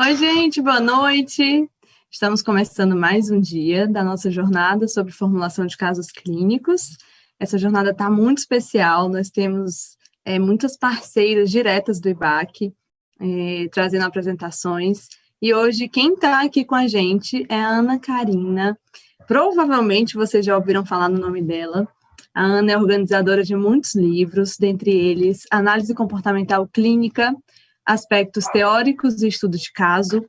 Oi, gente, boa noite. Estamos começando mais um dia da nossa jornada sobre formulação de casos clínicos. Essa jornada está muito especial, nós temos é, muitas parceiras diretas do IBAC, é, trazendo apresentações. E hoje, quem está aqui com a gente é a Ana Karina. Provavelmente vocês já ouviram falar no nome dela. A Ana é organizadora de muitos livros, dentre eles Análise Comportamental Clínica, aspectos teóricos e estudos de caso,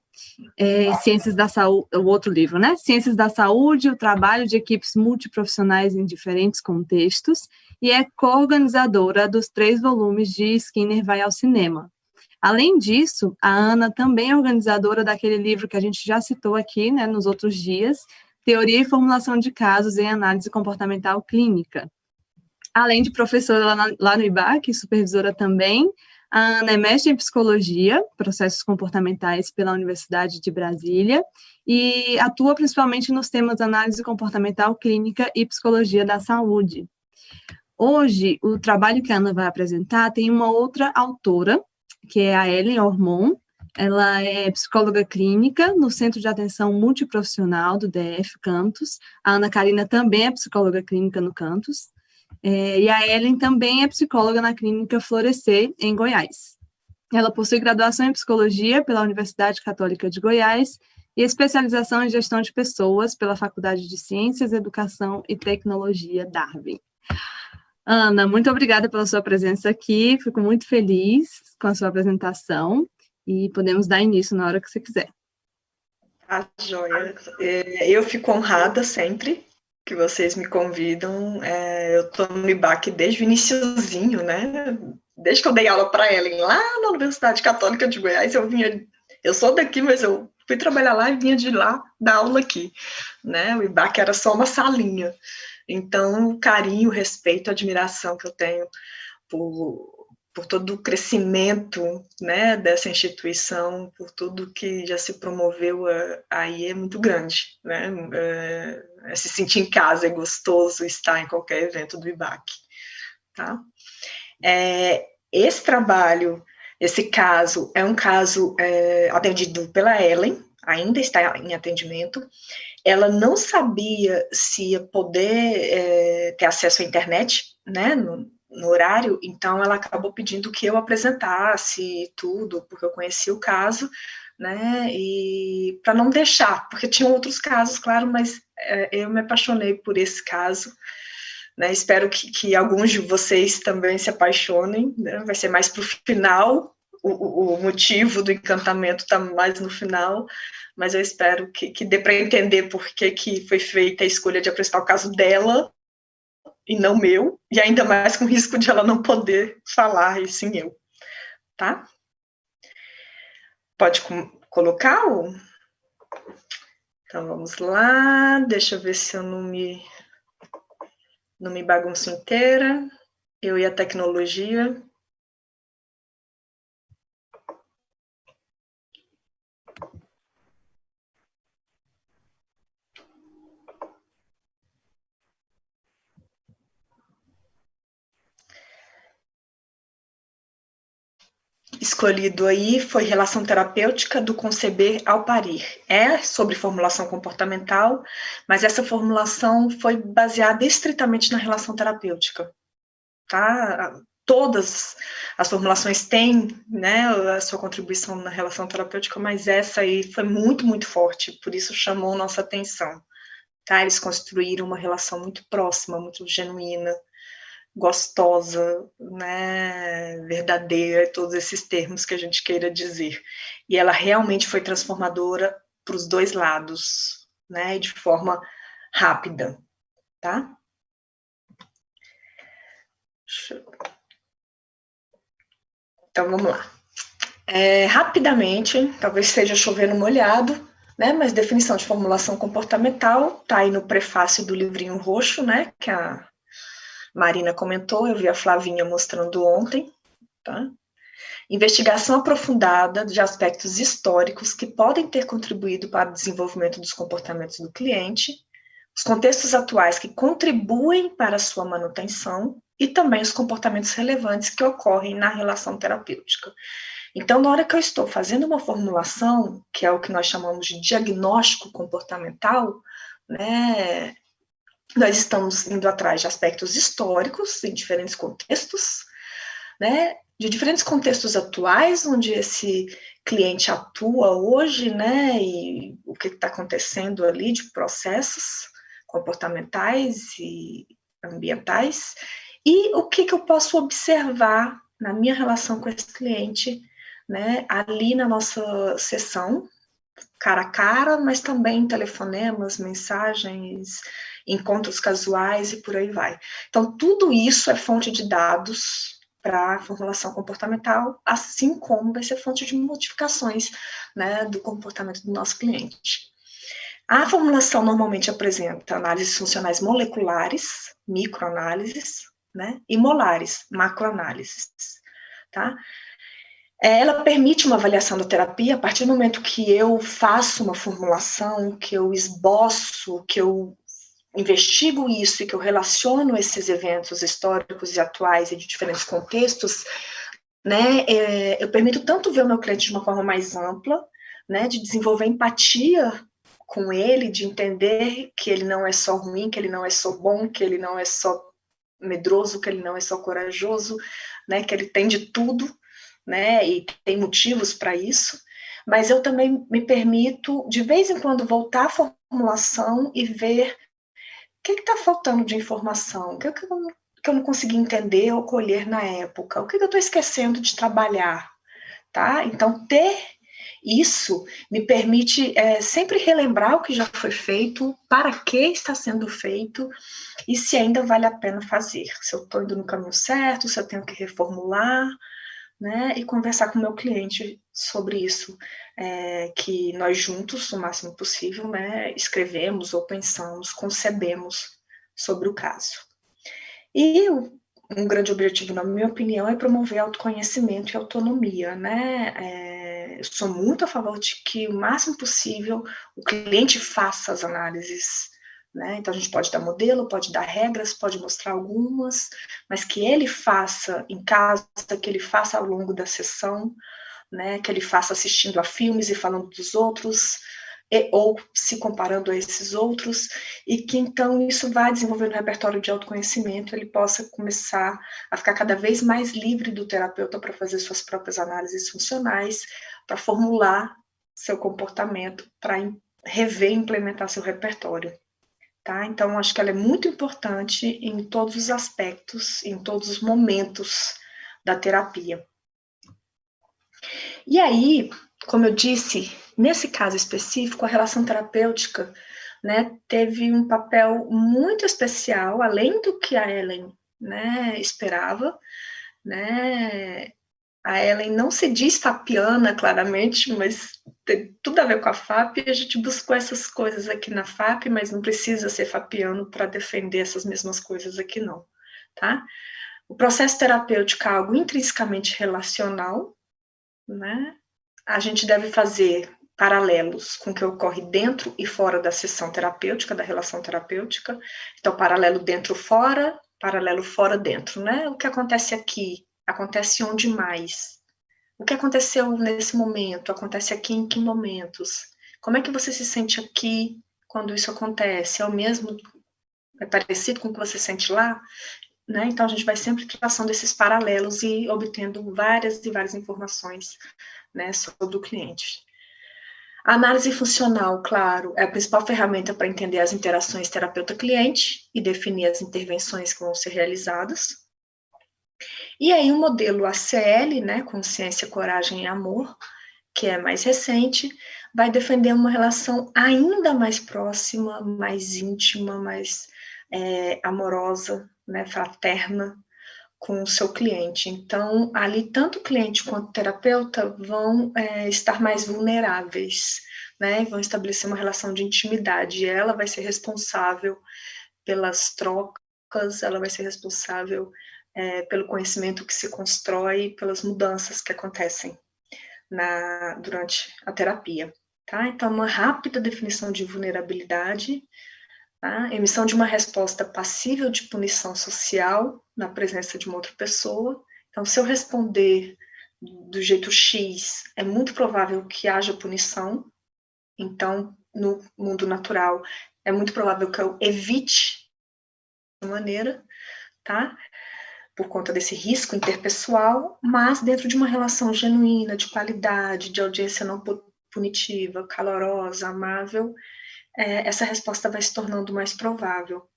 é, ciências da saúde, o outro livro, né? Ciências da saúde, o trabalho de equipes multiprofissionais em diferentes contextos, e é co-organizadora dos três volumes de Skinner Vai ao Cinema. Além disso, a Ana também é organizadora daquele livro que a gente já citou aqui, né, nos outros dias, Teoria e Formulação de Casos em Análise Comportamental Clínica. Além de professora lá, lá no IBAC, supervisora também, a Ana é mestre em Psicologia, Processos Comportamentais pela Universidade de Brasília, e atua principalmente nos temas Análise Comportamental Clínica e Psicologia da Saúde. Hoje, o trabalho que a Ana vai apresentar tem uma outra autora, que é a Ellen Ormond, ela é psicóloga clínica no Centro de Atenção Multiprofissional do DF Cantos. A Ana Karina também é psicóloga clínica no Cantos. É, e a Ellen também é psicóloga na clínica Florescer, em Goiás. Ela possui graduação em psicologia pela Universidade Católica de Goiás e especialização em gestão de pessoas pela Faculdade de Ciências, Educação e Tecnologia Darwin. Ana, muito obrigada pela sua presença aqui, fico muito feliz com a sua apresentação e podemos dar início na hora que você quiser. Ah, joia. É, eu fico honrada sempre que vocês me convidam. É, eu estou no IBAC desde o iníciozinho, né? Desde que eu dei aula para Ellen lá na Universidade Católica de Goiás, eu vinha. Eu sou daqui, mas eu fui trabalhar lá e vinha de lá dar aula aqui, né? O IBAC era só uma salinha. Então, o carinho, o respeito, a admiração que eu tenho por por todo o crescimento né, dessa instituição, por tudo que já se promoveu aí é muito grande. Né? É, é, se sentir em casa é gostoso estar em qualquer evento do IBAC. Tá? É, esse trabalho, esse caso, é um caso é, atendido pela Ellen, ainda está em atendimento. Ela não sabia se ia poder ter acesso à internet, né, no, no horário, então ela acabou pedindo que eu apresentasse tudo, porque eu conhecia o caso, né, e para não deixar, porque tinham outros casos, claro, mas é, eu me apaixonei por esse caso, né, espero que, que alguns de vocês também se apaixonem, né, vai ser mais para o final, o, motivo do encantamento está mais no final, mas eu espero que, que dê para entender por que, que foi feita a escolha de apresentar o caso dela, e não meu, e ainda mais com risco de ela não poder falar, e sim eu, tá? Pode colocar o... Então, vamos lá, deixa eu ver se eu não me, não me bagunço inteira, eu e a tecnologia. Escolhido aí foi Relação Terapêutica do Conceber ao Parir. É sobre formulação comportamental, mas essa formulação foi baseada estritamente na relação terapêutica. Tá? Todas as formulações têm né, a sua contribuição na relação terapêutica, mas essa aí foi muito, muito forte, por isso chamou nossa atenção. Tá? Eles construíram uma relação muito próxima, muito genuína, gostosa, né, verdadeira, todos esses termos que a gente queira dizer. E ela realmente foi transformadora para os dois lados, né, de forma rápida, tá? Então, vamos lá. É, rapidamente, talvez esteja chovendo molhado, né, mas definição de formulação comportamental está aí no prefácio do livrinho roxo, né, que a Marina comentou, eu vi a Flavinha mostrando ontem, tá? Investigação aprofundada de aspectos históricos que podem ter contribuído para o desenvolvimento dos comportamentos do cliente, os contextos atuais que contribuem para a sua manutenção e também os comportamentos relevantes que ocorrem na relação terapêutica. Então, na hora que eu estou fazendo uma formulação, que é o que nós chamamos de diagnóstico comportamental, né, nós estamos indo atrás de aspectos históricos em diferentes contextos, né, de diferentes contextos atuais, onde esse cliente atua hoje, né, e o que está acontecendo ali de processos comportamentais e ambientais, e o que, que eu posso observar na minha relação com esse cliente, né, ali na nossa sessão, cara a cara, mas também telefonemas, mensagens, encontros casuais e por aí vai. Então, tudo isso é fonte de dados para a formulação comportamental, assim como vai ser fonte de modificações né, do comportamento do nosso cliente. A formulação normalmente apresenta análises funcionais moleculares, microanálises, né, e molares, macroanálises, tá? É, ela permite uma avaliação da terapia a partir do momento que eu faço uma formulação, que eu esboço, que eu investigo isso e que eu relaciono esses eventos históricos e atuais e de diferentes contextos, né, é, eu permito tanto ver o meu cliente de uma forma mais ampla, né, de desenvolver empatia com ele, de entender que ele não é só ruim, que ele não é só bom, que ele não é só medroso, que ele não é só corajoso, né, que ele tem de tudo, né, e tem motivos para isso, mas eu também me permito, de vez em quando, voltar à formulação e ver que está faltando de informação, o que, que, eu, que eu não consegui entender ou colher na época, o que, que eu estou esquecendo de trabalhar, tá? Então, ter isso me permite é, sempre relembrar o que já foi feito, para que está sendo feito e se ainda vale a pena fazer. Se eu estou indo no caminho certo, se eu tenho que reformular, né? E conversar com o meu cliente sobre isso, é, que nós juntos, o máximo possível, né, escrevemos ou pensamos, concebemos sobre o caso. E um grande objetivo, na minha opinião, é promover autoconhecimento e autonomia, né? É, eu sou muito a favor de que o máximo possível o cliente faça as análises, né? Então a gente pode dar modelo, pode dar regras, pode mostrar algumas, mas que ele faça em casa, que ele faça ao longo da sessão, né? Que ele faça assistindo a filmes e falando dos outros, e, ou se comparando a esses outros, e que então isso vá desenvolvendo um repertório de autoconhecimento, ele possa começar a ficar cada vez mais livre do terapeuta para fazer suas próprias análises funcionais, para formular seu comportamento, para rever e implementar seu repertório. Tá? Então, acho que ela é muito importante em todos os aspectos, em todos os momentos da terapia. E aí, como eu disse, nesse caso específico, a relação terapêutica né, teve um papel muito especial, além do que a Ellen né, esperava, né, a Ellen não se diz fapiana, claramente, mas tem tudo a ver com a FAP, a gente buscou essas coisas aqui na FAP, mas não precisa ser fapiano para defender essas mesmas coisas aqui não, tá? O processo terapêutico é algo intrinsecamente relacional, né? A gente deve fazer paralelos com o que ocorre dentro e fora da sessão terapêutica, da relação terapêutica. Então, paralelo dentro-fora, paralelo fora-dentro, né? O que acontece aqui Acontece onde mais? O que aconteceu nesse momento? Acontece aqui em que momentos? Como é que você se sente aqui quando isso acontece? É o mesmo, é parecido com o que você sente lá? Né? Então, a gente vai sempre traçando esses paralelos e obtendo várias e várias informações né, sobre o cliente. A análise funcional, claro, é a principal ferramenta para entender as interações terapeuta-cliente e definir as intervenções que vão ser realizadas. E aí o modelo ACL, né, Consciência, Coragem e Amor, que é mais recente, vai defender uma relação ainda mais próxima, mais íntima, mais é, amorosa, né, fraterna com o seu cliente. Então, ali tanto o cliente quanto o terapeuta vão é, estar mais vulneráveis, né, vão estabelecer uma relação de intimidade. E ela vai ser responsável pelas trocas, ela vai ser responsável é, pelo conhecimento que se constrói, pelas mudanças que acontecem na, durante a terapia. Tá? Então, uma rápida definição de vulnerabilidade, tá? emissão de uma resposta passível de punição social na presença de uma outra pessoa. Então, se eu responder do jeito X, é muito provável que haja punição. Então, no mundo natural, é muito provável que eu evite de maneira, tá? Por conta desse risco interpessoal, mas dentro de uma relação genuína, de qualidade, de audiência não punitiva, calorosa, amável, é, essa resposta vai se tornando mais provável,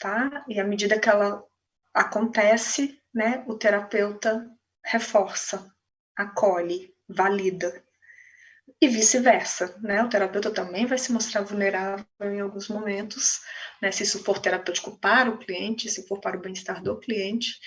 tá? E à medida que ela acontece, né, o terapeuta reforça, acolhe, valida. E vice-versa, né? O terapeuta também vai se mostrar vulnerável em alguns momentos, né? Se isso for terapêutico para o cliente, se for para o bem-estar do cliente,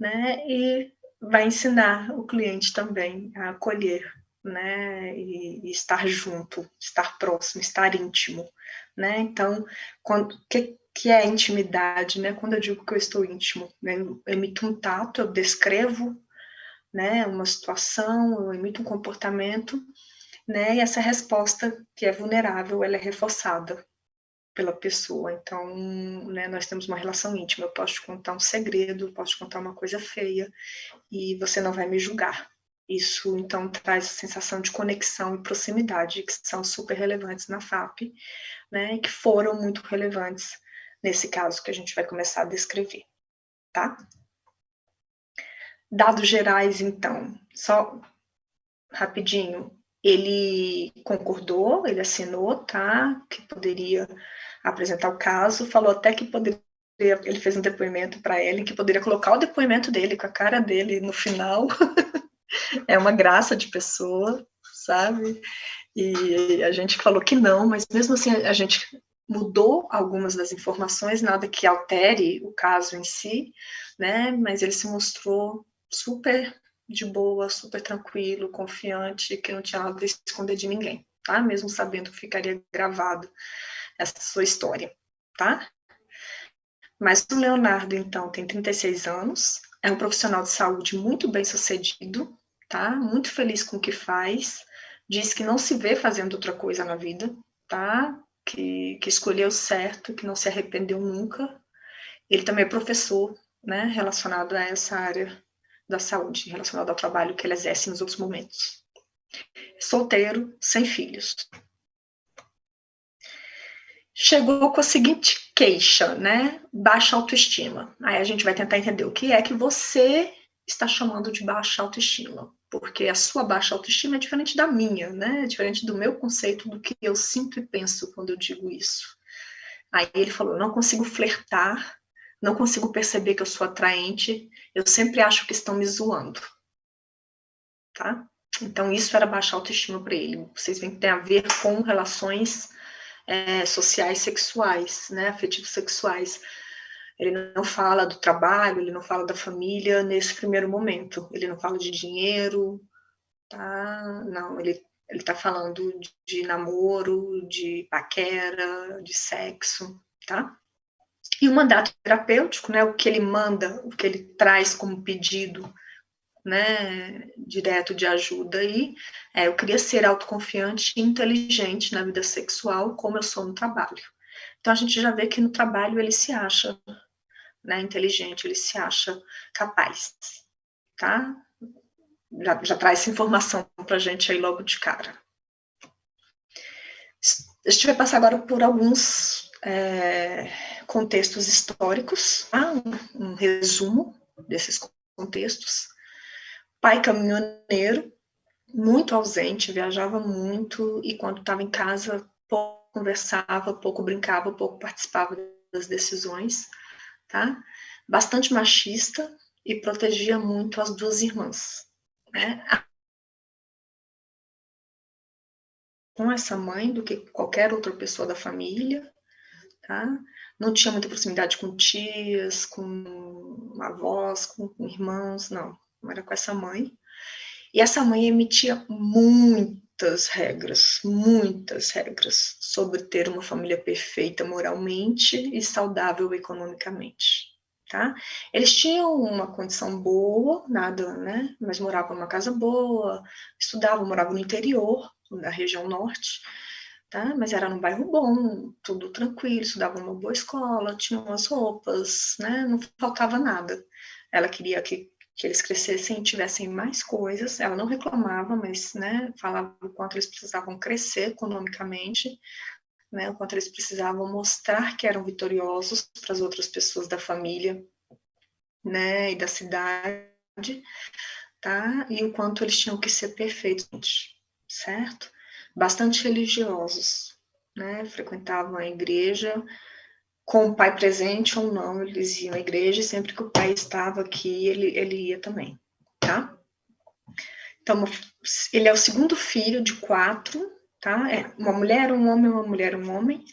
né? E vai ensinar o cliente também a acolher, né? E, e estar junto, estar próximo, estar íntimo, né? Então, quando que que é a intimidade, né? Quando eu digo que eu estou íntimo, né? eu emito um tato, eu descrevo né, uma situação, eu emito um comportamento, né, e essa resposta que é vulnerável, ela é reforçada pela pessoa. Então, né, nós temos uma relação íntima, eu posso te contar um segredo, posso te contar uma coisa feia, e você não vai me julgar. Isso, então, traz a sensação de conexão e proximidade, que são super relevantes na FAP, né, e que foram muito relevantes nesse caso que a gente vai começar a descrever, tá? Dados gerais, então, só rapidinho, ele concordou, ele assinou, tá, que poderia apresentar o caso, falou até que poderia, ele fez um depoimento para ele, que poderia colocar o depoimento dele com a cara dele no final, é uma graça de pessoa, sabe, e a gente falou que não, mas mesmo assim a gente mudou algumas das informações, nada que altere o caso em si, né, mas ele se mostrou super de boa, super tranquilo, confiante, que não tinha nada a esconder de ninguém, tá? Mesmo sabendo que ficaria gravado essa sua história, tá? Mas o Leonardo, então, tem 36 anos, é um profissional de saúde muito bem sucedido, tá? Muito feliz com o que faz, diz que não se vê fazendo outra coisa na vida, tá? Que, que escolheu certo, que não se arrependeu nunca. Ele também é professor, né, relacionado a essa área da saúde relacionada ao trabalho que ele exerce nos outros momentos. Solteiro, sem filhos. Chegou com a seguinte queixa, né? Baixa autoestima. Aí a gente vai tentar entender o que é que você está chamando de baixa autoestima, porque a sua baixa autoestima é diferente da minha, né? É diferente do meu conceito do que eu sinto e penso quando eu digo isso. Aí ele falou: eu não consigo flertar não consigo perceber que eu sou atraente, eu sempre acho que estão me zoando. Tá? Então, isso era baixa autoestima para ele. Vocês veem que tem a ver com relações é, sociais sexuais, né, afetivos sexuais. Ele não fala do trabalho, ele não fala da família nesse primeiro momento. Ele não fala de dinheiro, tá? Não, ele ele está falando de namoro, de paquera, de sexo, tá? E o mandato terapêutico, né, o que ele manda, o que ele traz como pedido, né, direto de ajuda aí, é, eu queria ser autoconfiante e inteligente na vida sexual, como eu sou no trabalho. Então, a gente já vê que no trabalho ele se acha né, inteligente, ele se acha capaz, tá? Já, já traz essa informação para a gente aí logo de cara. A gente vai passar agora por alguns é, contextos históricos, tá? um, um resumo desses contextos. Pai caminhoneiro, muito ausente, viajava muito e quando estava em casa pouco conversava, pouco brincava, pouco participava das decisões, tá? Bastante machista e protegia muito as duas irmãs, né? Com essa mãe do que qualquer outra pessoa da família, tá? Não tinha muita proximidade com tias, com avós, com, irmãos, não. Não era com essa mãe. E essa mãe emitia muitas regras, muitas regras sobre ter uma família perfeita moralmente e saudável economicamente. Tá? Eles tinham uma condição boa, nada, né? Mas moravam numa casa boa, estudavam, moravam no interior, na região norte, tá? Mas era num bairro bom, tudo tranquilo, estudava uma boa escola, tinha umas roupas, né? Não faltava nada. Ela queria que que eles crescessem e tivessem mais coisas. Ela não reclamava, mas né, falava o quanto eles precisavam crescer economicamente, né, o quanto eles precisavam mostrar que eram vitoriosos para as outras pessoas da família né, e da cidade, tá? E o quanto eles tinham que ser perfeitos, certo? Bastante religiosos, né? Frequentavam a igreja, com o pai presente ou não, eles iam à igreja, e sempre que o pai estava aqui, ele, ele ia também, tá? Então, ele é o segundo filho de quatro, tá? É uma mulher, um homem, uma mulher, um homem,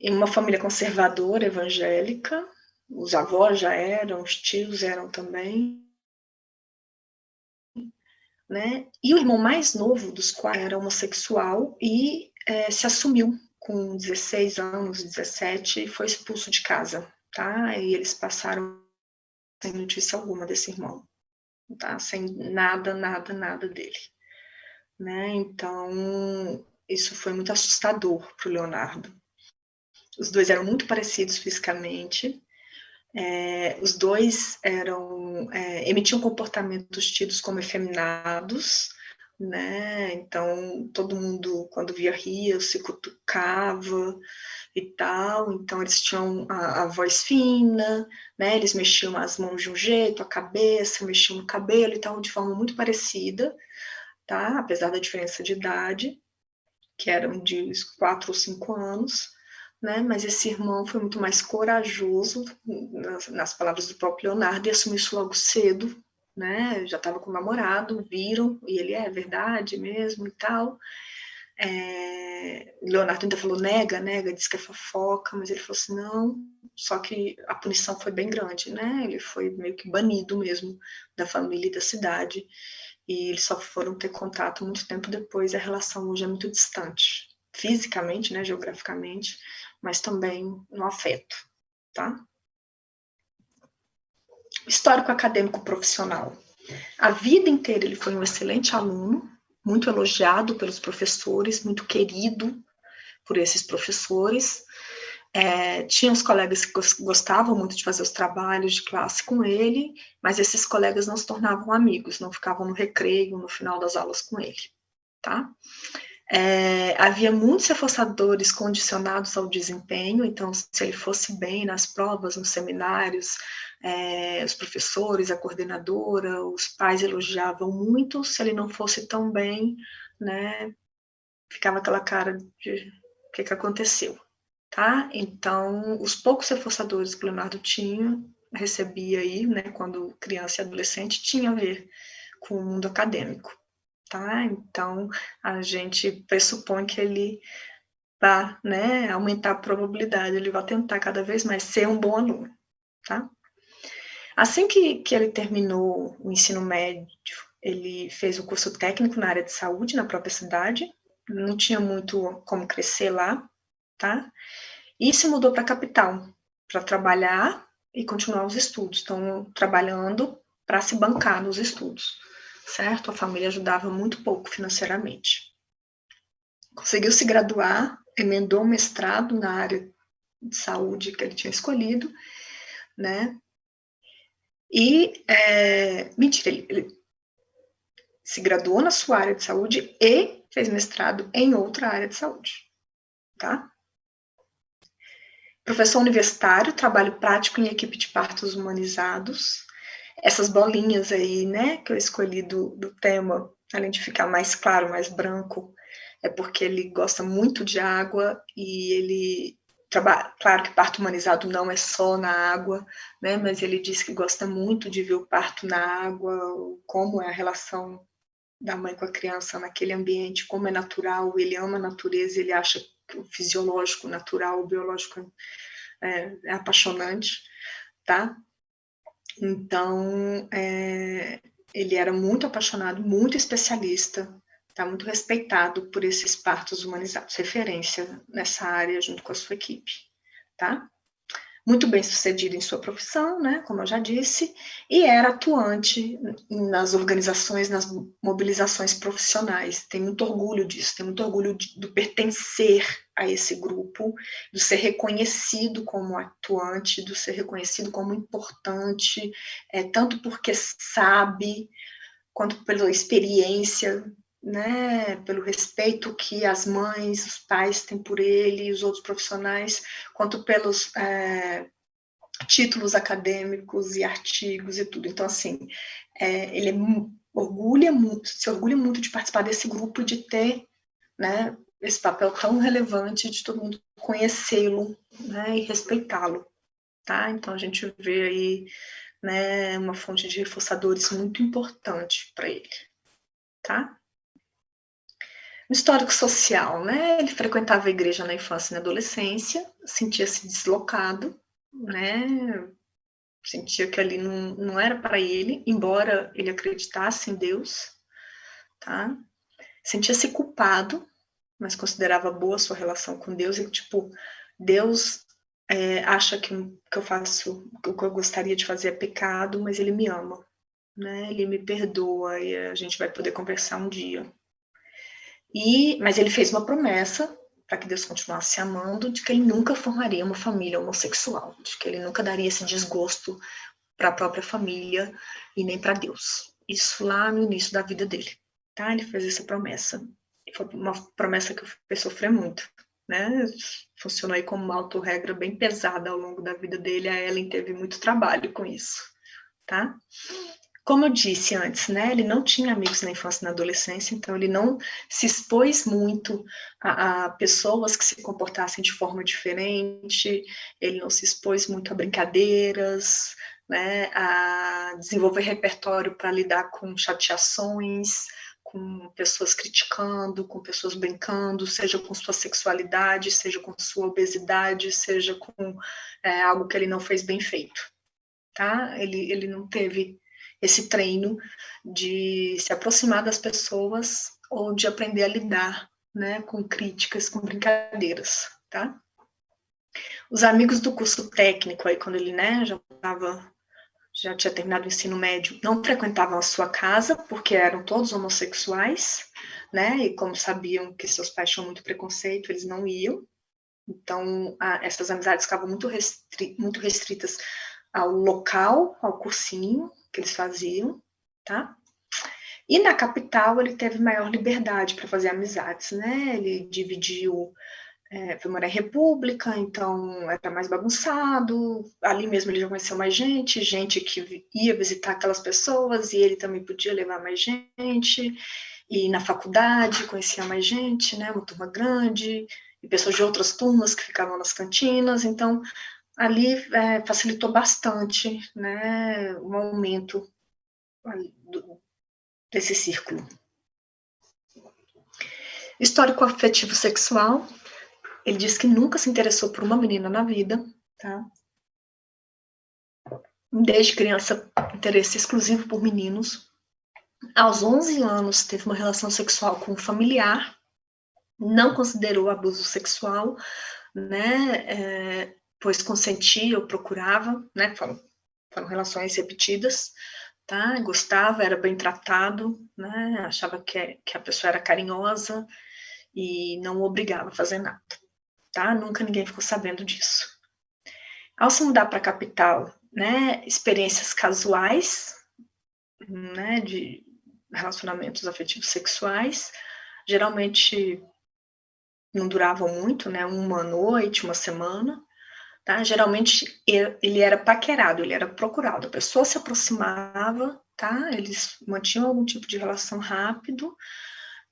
em uma família conservadora, evangélica, os avós já eram, os tios eram também, né? E o irmão mais novo dos quatro era homossexual e é, se assumiu com 16 anos, 17, e foi expulso de casa, tá? E eles passaram sem notícia alguma desse irmão, tá? Sem nada, nada, nada dele, né? Então, isso foi muito assustador para o Leonardo. Os dois eram muito parecidos fisicamente, é, os dois eram é, emitiam comportamentos tidos como efeminados, né? Então todo mundo quando via ria se cutucava e tal. Então eles tinham a, a, voz fina, né? Eles mexiam as mãos de um jeito, a cabeça, mexiam no cabelo e tal, de forma muito parecida, tá? Apesar da diferença de idade, que eram de quatro ou cinco anos né? Mas esse irmão foi muito mais corajoso, nas, nas palavras do próprio Leonardo, e assumiu isso logo cedo, né? Já estava com o namorado, viram, e ele é verdade mesmo e tal. É, Leonardo ainda falou nega, nega, disse que é fofoca, mas ele falou assim, não, só que a punição foi bem grande, né? Ele foi meio que banido mesmo da família e da cidade, e eles só foram ter contato muito tempo depois, a relação hoje é muito distante, fisicamente, né, geograficamente, mas também no afeto, tá? Histórico acadêmico profissional. A vida inteira ele foi um excelente aluno, muito elogiado pelos professores, muito querido por esses professores. É, tinha os colegas que gostavam muito de fazer os trabalhos de classe com ele, mas esses colegas não se tornavam amigos, não ficavam no recreio, no final das aulas com ele, tá? É, havia muitos reforçadores condicionados ao desempenho, então, se ele fosse bem nas provas, nos seminários, é, os professores, a coordenadora, os pais elogiavam muito, se ele não fosse tão bem, né, ficava aquela cara de o que, que aconteceu, tá? Então, os poucos reforçadores que o Leonardo tinha, recebia aí, né, quando criança e adolescente, tinha a ver com o mundo acadêmico tá? Então, a gente pressupõe que ele vai né, aumentar a probabilidade, ele vai tentar cada vez mais ser um bom aluno, tá? Assim que, que ele terminou o ensino médio, ele fez o curso técnico na área de saúde, na própria cidade, não tinha muito como crescer lá, tá? E se mudou para a capital, para trabalhar e continuar os estudos, então, trabalhando para se bancar nos estudos certo? A família ajudava muito pouco financeiramente. Conseguiu se graduar, emendou um mestrado na área de saúde que ele tinha escolhido, né? E, é, mentira, ele, ele se graduou na sua área de saúde e fez mestrado em outra área de saúde, tá? Professor universitário, trabalho prático em equipe de partos humanizados, essas bolinhas aí, né, que eu escolhi do, do tema, além de ficar mais claro, mais branco, é porque ele gosta muito de água e ele trabalha, claro que parto humanizado não é só na água, né, mas ele diz que gosta muito de ver o parto na água, como é a relação da mãe com a criança naquele ambiente, como é natural, ele ama a natureza, ele acha que o fisiológico, natural, o biológico é, é apaixonante, tá? Então, é, ele era muito apaixonado, muito especialista, tá muito respeitado por esses partos humanizados, referência nessa área junto com a sua equipe, tá? Muito bem sucedido em sua profissão, né, como eu já disse, e era atuante nas organizações, nas mobilizações profissionais. Tem muito orgulho disso, tem muito orgulho de, do pertencer a esse grupo, do ser reconhecido como atuante, do ser reconhecido como importante, é, tanto porque sabe, quanto pela experiência, né, pelo respeito que as mães, os pais têm por ele, os outros profissionais, quanto pelos é, títulos acadêmicos e artigos e tudo. Então, assim, é, ele é, orgulha muito, se orgulha muito de participar desse grupo, de ter né, esse papel tão relevante, de todo mundo conhecê-lo né, e respeitá-lo. Tá? Então, a gente vê aí né, uma fonte de reforçadores muito importante para ele. Tá? No histórico social, né, ele frequentava a igreja na infância e na adolescência, sentia-se deslocado, né, sentia que ali não, não era para ele, embora ele acreditasse em Deus, tá? Sentia-se culpado, mas considerava boa sua relação com Deus e, tipo, Deus é, acha que, que eu faço, o que eu gostaria de fazer é pecado, mas ele me ama, né? Ele me perdoa e a gente vai poder conversar um dia. E, mas ele fez uma promessa para que Deus continuasse amando, de que ele nunca formaria uma família homossexual, de que ele nunca daria esse desgosto para a própria família e nem para Deus. Isso lá no início da vida dele, tá? Ele fez essa promessa. Foi uma promessa que fez sofrer muito, né? Funcionou aí como uma autorregra bem pesada ao longo da vida dele. A Ellen teve muito trabalho com isso, tá? Como eu disse antes, né, ele não tinha amigos na infância e na adolescência, então ele não se expôs muito a, a, pessoas que se comportassem de forma diferente, ele não se expôs muito a brincadeiras, né, a desenvolver repertório para lidar com chateações, com pessoas criticando, com pessoas brincando, seja com sua sexualidade, seja com sua obesidade, seja com é, algo que ele não fez bem feito, tá? Ele, ele não teve esse treino de se aproximar das pessoas ou de aprender a lidar né, com críticas, com brincadeiras, tá? Os amigos do curso técnico, aí quando ele né, já estava já tinha terminado o ensino médio, não frequentavam a sua casa, porque eram todos homossexuais, né? E como sabiam que seus pais tinham muito preconceito, eles não iam. Então, a, essas amizades ficavam muito, restri muito restritas ao local, ao cursinho, que eles faziam, tá? E na capital ele teve maior liberdade para fazer amizades, né? Ele dividiu, é, morar em República, então era mais bagunçado. Ali mesmo ele já conheceu mais gente, gente que ia visitar aquelas pessoas e ele também podia levar mais gente. E na faculdade conhecia mais gente, né? Uma turma grande e pessoas de outras turmas que ficavam nas cantinas. Então ali é, facilitou bastante né, o aumento do, desse círculo. Histórico afetivo sexual, ele diz que nunca se interessou por uma menina na vida, tá? Desde criança, interesse exclusivo por meninos. Aos 11 anos, teve uma relação sexual com um familiar, não considerou abuso sexual, né? É, pois consentia ou procurava, né, foram, foram relações repetidas, tá, gostava, era bem tratado, né, achava que, que a pessoa era carinhosa e não obrigava a fazer nada, tá, nunca ninguém ficou sabendo disso. Ao se mudar para a capital, né, experiências casuais, né, de relacionamentos afetivos sexuais, geralmente não duravam muito, né, uma noite, uma semana, Tá? Geralmente ele era paquerado, ele era procurado. A pessoa se aproximava, tá? Eles mantinham algum tipo de relação rápido,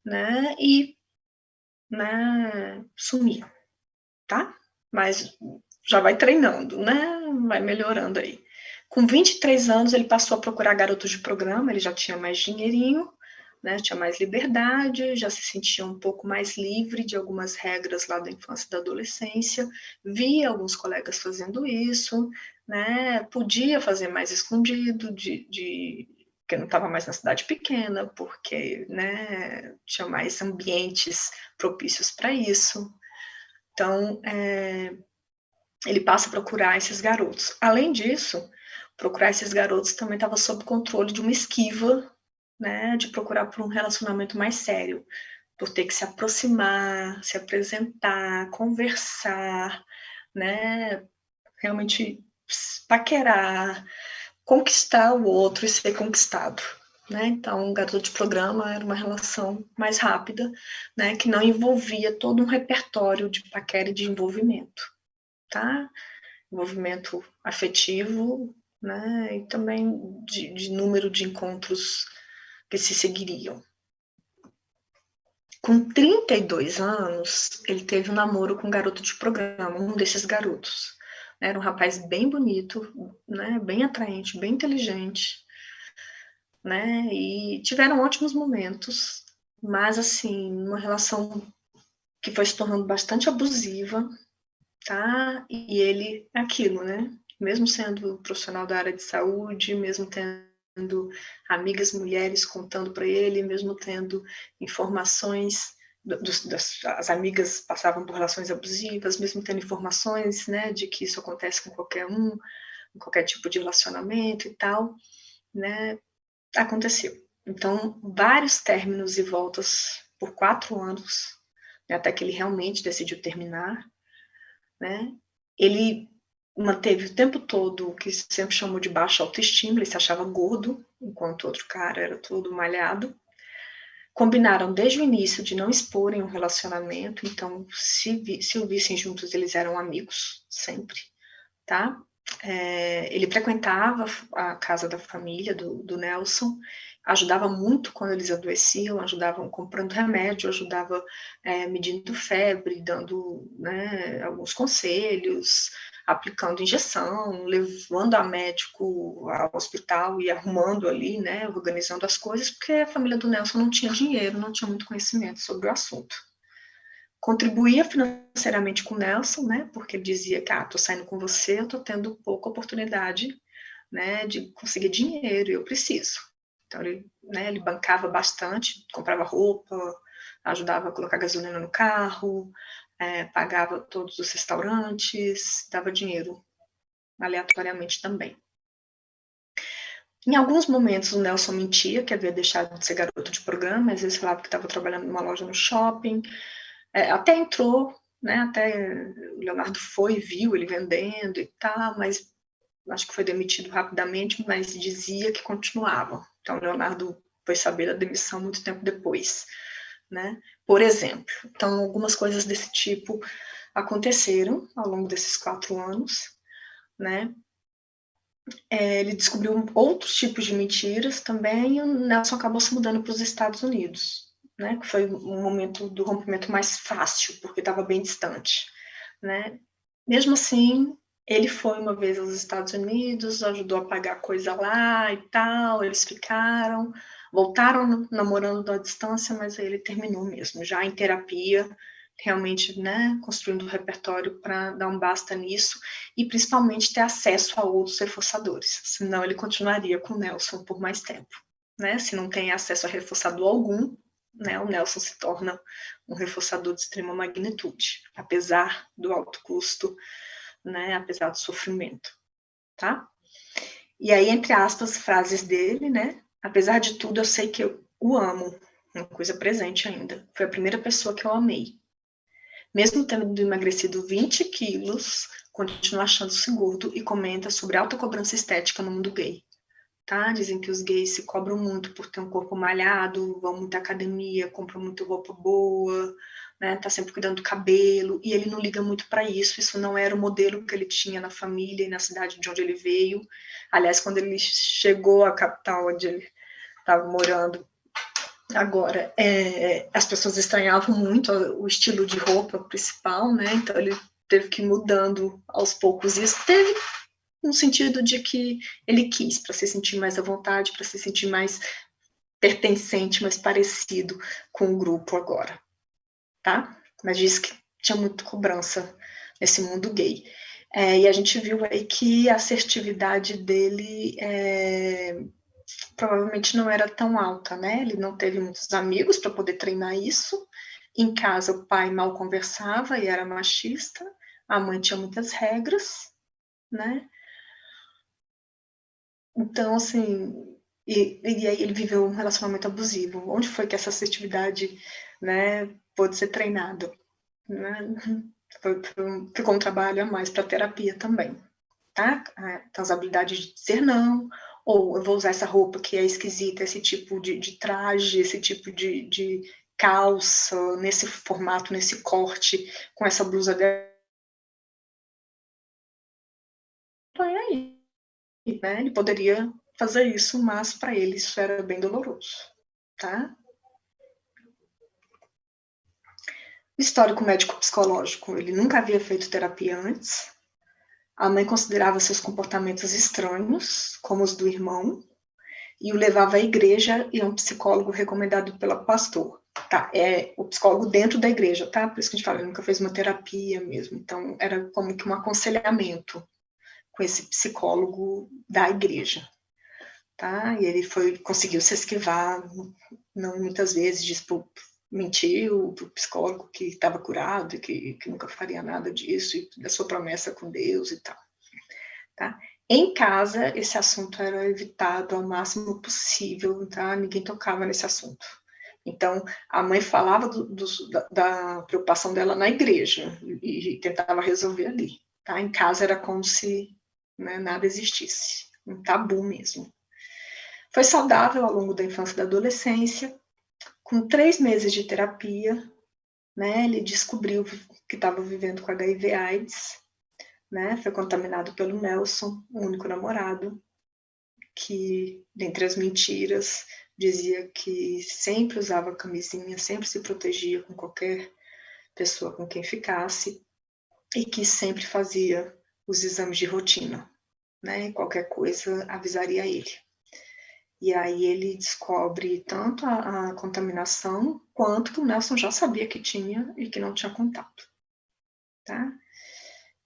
né? E né, sumia, tá? Mas já vai treinando, né? Vai melhorando aí. Com 23 anos, ele passou a procurar garotos de programa, ele já tinha mais dinheirinho, né, tinha mais liberdade, já se sentia um pouco mais livre de algumas regras lá da infância e da adolescência, via alguns colegas fazendo isso, né, podia fazer mais escondido, de, de porque não estava mais na cidade pequena, porque né, tinha mais ambientes propícios para isso. Então, é, ele passa a procurar esses garotos. Além disso, procurar esses garotos também estava sob controle de uma esquiva né, de procurar por um relacionamento mais sério, por ter que se aproximar, se apresentar, conversar, né? Realmente paquerar, conquistar o outro e ser conquistado. Né? Então, o garoto de programa era uma relação mais rápida, né? que não envolvia todo um repertório de paquera e de envolvimento. Tá? Envolvimento afetivo, né? e também de, de número de encontros que se seguiriam. Com 32 anos, ele teve um namoro com um garoto de programa, um desses garotos. Era um rapaz bem bonito, né, bem atraente, bem inteligente, né, e tiveram ótimos momentos, mas assim, uma relação que foi se tornando bastante abusiva, tá? E ele, aquilo, né? Mesmo sendo profissional da área de saúde, mesmo tendo amigas mulheres contando para ele, mesmo tendo informações, dos, das, as amigas passavam por relações abusivas, mesmo tendo informações né, de que isso acontece com qualquer um, qualquer tipo de relacionamento e tal, né, aconteceu. Então, vários términos e voltas por quatro anos, né, até que ele realmente decidiu terminar, né, ele manteve o tempo todo o que sempre chamou de baixa autoestima, ele se achava gordo, enquanto o outro cara era todo malhado. Combinaram desde o início de não exporem um relacionamento, então se, vi, se o vissem juntos, eles eram amigos, sempre, tá? É, ele frequentava a casa da família do, do Nelson, ajudava muito quando eles adoeciam, ajudavam comprando remédio, ajudava é, medindo febre, dando né, alguns conselhos, aplicando injeção, levando a médico ao hospital e arrumando ali, né, organizando as coisas, porque a família do Nelson não tinha dinheiro, não tinha muito conhecimento sobre o assunto. Contribuía financeiramente com o Nelson, né, porque ele dizia que, ah, tô saindo com você, eu tô tendo pouca oportunidade, né, de conseguir dinheiro, eu preciso. Então, ele, né, ele bancava bastante, comprava roupa, ajudava a colocar gasolina no carro, é, pagava todos os restaurantes, dava dinheiro aleatoriamente também. Em alguns momentos o Nelson mentia que havia deixado de ser garoto de programa, às vezes falava que estava trabalhando numa loja no shopping, é, até entrou, né, até o Leonardo foi, viu ele vendendo e tal, mas acho que foi demitido rapidamente, mas dizia que continuava. Então o Leonardo foi saber da demissão muito tempo depois né? Por exemplo, então algumas coisas desse tipo aconteceram ao longo desses quatro anos, né? É, ele descobriu outros tipos de mentiras também, e o Nelson acabou se mudando para os Estados Unidos, né? Que foi um momento do rompimento mais fácil, porque estava bem distante, né? Mesmo assim, ele foi uma vez aos Estados Unidos, ajudou a pagar coisa lá e tal, eles ficaram, voltaram namorando à distância, mas aí ele terminou mesmo, já em terapia, realmente, né, construindo um repertório para dar um basta nisso e principalmente ter acesso a outros reforçadores, senão ele continuaria com o Nelson por mais tempo, né? Se não tem acesso a reforçador algum, né, o Nelson se torna um reforçador de extrema magnitude, apesar do alto custo, né, apesar do sofrimento, tá? E aí, entre aspas, frases dele, né, Apesar de tudo, eu sei que eu o amo, uma coisa presente ainda. Foi a primeira pessoa que eu amei. Mesmo tendo emagrecido 20 quilos, continua achando-se gordo e comenta sobre alta cobrança estética no mundo gay. Tá? Dizem que os gays se cobram muito por ter um corpo malhado, vão muito à academia, compram muito roupa boa, né? Tá sempre cuidando do cabelo, e ele não liga muito para isso. Isso não era o modelo que ele tinha na família e na cidade de onde ele veio. Aliás, quando ele chegou à capital onde ele estava morando, agora, é, as pessoas estranhavam muito o estilo de roupa principal, né? Então ele teve que ir mudando aos poucos. Isso teve no sentido de que ele quis, para se sentir mais à vontade, para se sentir mais pertencente, mais parecido com o grupo agora, tá? Mas disse que tinha muita cobrança nesse mundo gay. É, e a gente viu aí que a assertividade dele é, provavelmente não era tão alta, né? Ele não teve muitos amigos para poder treinar isso. Em casa, o pai mal conversava e era machista. A mãe tinha muitas regras, né? Então, assim, E, e aí ele viveu um relacionamento abusivo. Onde foi que essa assertividade né, pôde ser treinada? Né? Ficou um trabalho a mais para terapia também. Tá? Então, as habilidades de dizer não, ou eu vou usar essa roupa que é esquisita, esse tipo de, de traje, esse tipo de, de calça, nesse formato, nesse corte, com essa blusa dela. Né? Ele poderia fazer isso, mas para ele isso era bem doloroso, tá? Histórico médico psicológico, ele nunca havia feito terapia antes. A mãe considerava seus comportamentos estranhos, como os do irmão, e o levava à igreja e a um psicólogo recomendado pelo pastor. Tá, é o psicólogo dentro da igreja, tá? Por isso que a gente fala, ele nunca fez uma terapia mesmo. Então, era como que um aconselhamento com esse psicólogo da igreja, tá? E ele foi, conseguiu se esquivar, não muitas vezes, diz, mentiu para o psicólogo que estava curado que, que nunca faria nada disso, e da sua promessa com Deus e tal, tá? Em casa, esse assunto era evitado ao máximo possível, tá? Ninguém tocava nesse assunto. Então, a mãe falava do, do, da, da, preocupação dela na igreja e, e, tentava resolver ali. Tá? Em casa era como se né, nada existisse, um tabu mesmo. Foi saudável ao longo da infância e da adolescência. Com três meses de terapia, né, ele descobriu que estava vivendo com HIV/AIDS, né, foi contaminado pelo Nelson, o único namorado, que, dentre as mentiras, dizia que sempre usava camisinha, sempre se protegia com qualquer pessoa com quem ficasse, e que sempre fazia os exames de rotina, né? Qualquer coisa avisaria ele. E aí ele descobre tanto a, a, contaminação, quanto que o Nelson já sabia que tinha e que não tinha contato. Tá?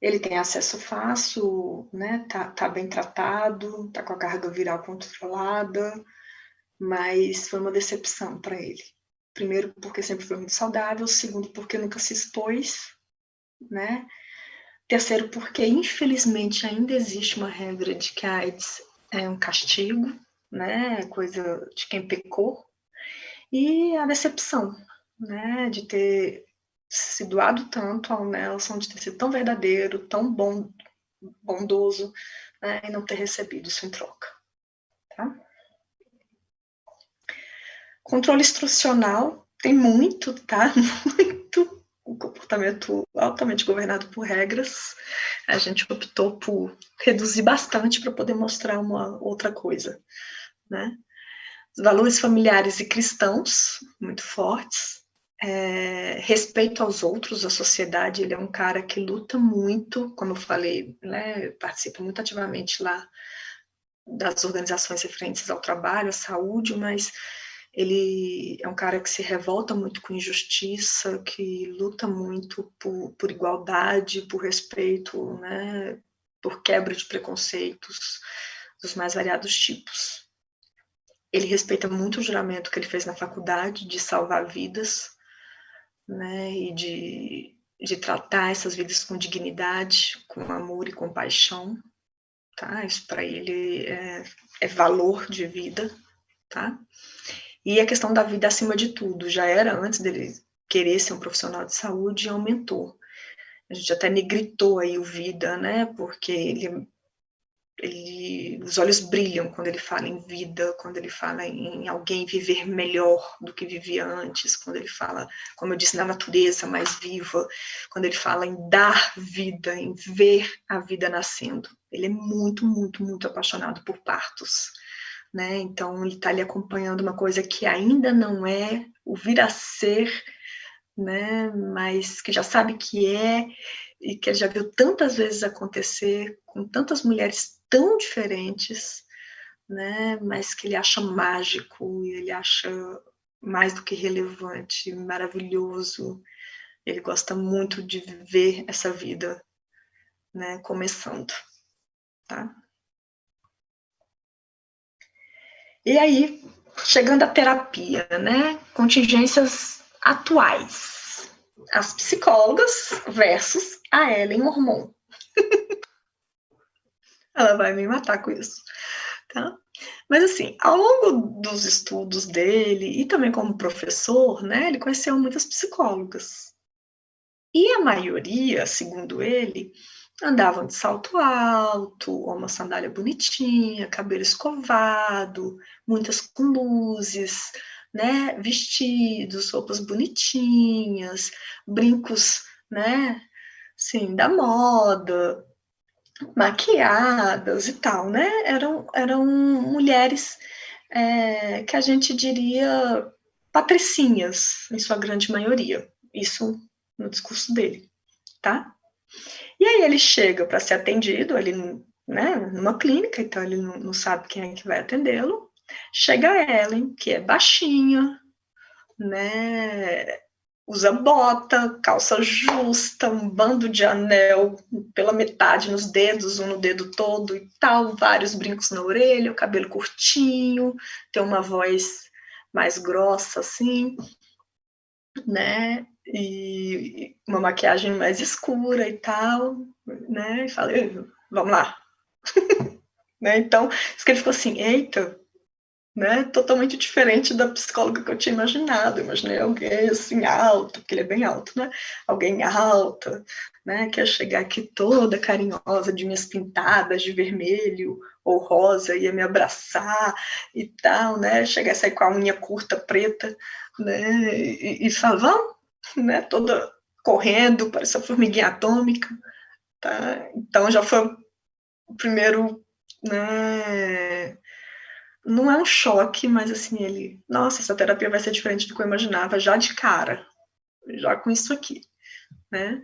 Ele tem acesso fácil, né? tá, tá bem tratado, tá com a carga viral controlada, mas foi uma decepção para ele. Primeiro, porque sempre foi muito saudável, segundo, porque nunca se expôs, né? Terceiro, porque infelizmente ainda existe uma regra de que a AIDS é um castigo, né, coisa de quem pecou, e a decepção, né, de ter se doado tanto ao Nelson, de ter sido tão verdadeiro, tão bom, bondoso, né, e não ter recebido isso em troca. Tá? Controle instrucional tem muito, tá? Muito um comportamento altamente governado por regras. A gente optou por reduzir bastante para poder mostrar uma outra coisa né? Valores familiares e cristãos, muito fortes, é, respeito aos outros, à sociedade, ele é um cara que luta muito, como eu falei, né, participa muito ativamente lá das organizações referentes ao trabalho, à saúde, mas ele é um cara que se revolta muito com injustiça, que luta muito por, por igualdade, por respeito, né, por quebra de preconceitos dos mais variados tipos. Ele respeita muito o juramento que ele fez na faculdade de salvar vidas, né, e de, de tratar essas vidas com dignidade, com amor e compaixão, tá? Isso para ele é, é valor de vida, tá? E a questão da vida acima de tudo, já era antes dele querer ser um profissional de saúde e aumentou. A gente até negritou aí o vida, né? Porque ele ele, os olhos brilham quando ele fala em vida, quando ele fala em alguém viver melhor do que vivia antes, quando ele fala, como eu disse, na natureza mais viva, quando ele fala em dar vida, em ver a vida nascendo. Ele é muito, muito, muito apaixonado por partos. Né? Então, ele está ali acompanhando uma coisa que ainda não é o vir a ser, né? mas que já sabe que é, e que ele já viu tantas vezes acontecer com tantas mulheres tão diferentes, né, mas que ele acha mágico, e ele acha mais do que relevante, maravilhoso. Ele gosta muito de ver essa vida, né, começando, tá? E aí, chegando à terapia, né, contingências atuais. As psicólogas versus a Ellen Mormon. Ela vai me matar com isso, tá? Mas assim, ao longo dos estudos dele e também como professor, né, ele conheceu muitas psicólogas. E a maioria, segundo ele, andavam de salto alto, uma sandália bonitinha, cabelo escovado, muitas com luzes, né, vestidos, roupas bonitinhas, brincos, né, sim, da moda, maquiadas e tal, né? Eram, eram mulheres é, que a gente diria patricinhas, em sua grande maioria. Isso no discurso dele, tá? E aí ele chega para ser atendido, ele, né, numa clínica, então ele não, não sabe quem é que vai atendê-lo. Chega a Ellen, que é baixinha, né, usa bota, calça justa, um bando de anel pela metade nos dedos, um no dedo todo e tal, vários brincos na orelha, o cabelo curtinho, tem uma voz mais grossa assim, né? E uma maquiagem mais escura e tal, né? E falei, vamos lá. né? Então, isso que ele ficou assim, eita, né, totalmente diferente da psicóloga que eu tinha imaginado. Imaginei alguém assim alto, porque ele é bem alto, né? Alguém alta, né, que ia chegar aqui toda carinhosa, de minhas pintadas de vermelho ou rosa, ia me abraçar e tal, né? Chegar sair com a unha curta preta, né? E, e né? Toda correndo, parecia formiguinha atômica, tá? Então já foi o primeiro, né? não é um choque, mas assim, ele, nossa, essa terapia vai ser diferente do que eu imaginava já de cara, já com isso aqui, né?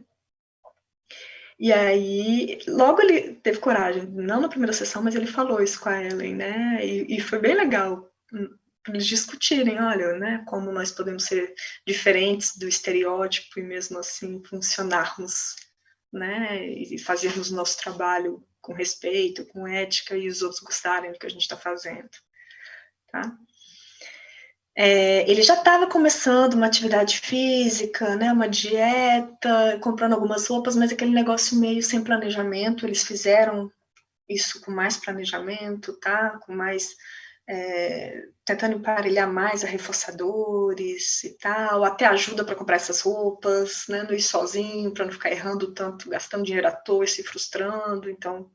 E aí, logo ele teve coragem, não na primeira sessão, mas ele falou isso com a Ellen, né? E, e foi bem legal hum, eles discutirem, olha, né, como nós podemos ser diferentes do estereótipo e mesmo assim funcionarmos, né, e fazermos nosso trabalho com respeito, com ética e os outros gostarem do que a gente está fazendo. Tá? É, ele já estava começando uma atividade física, né, uma dieta, comprando algumas roupas, mas aquele negócio meio sem planejamento, eles fizeram isso com mais planejamento, tá? Com mais é, tentando emparelhar mais a reforçadores e tal, até ajuda para comprar essas roupas, né? Não ir sozinho, para não ficar errando tanto, gastando dinheiro à toa e se frustrando. Então,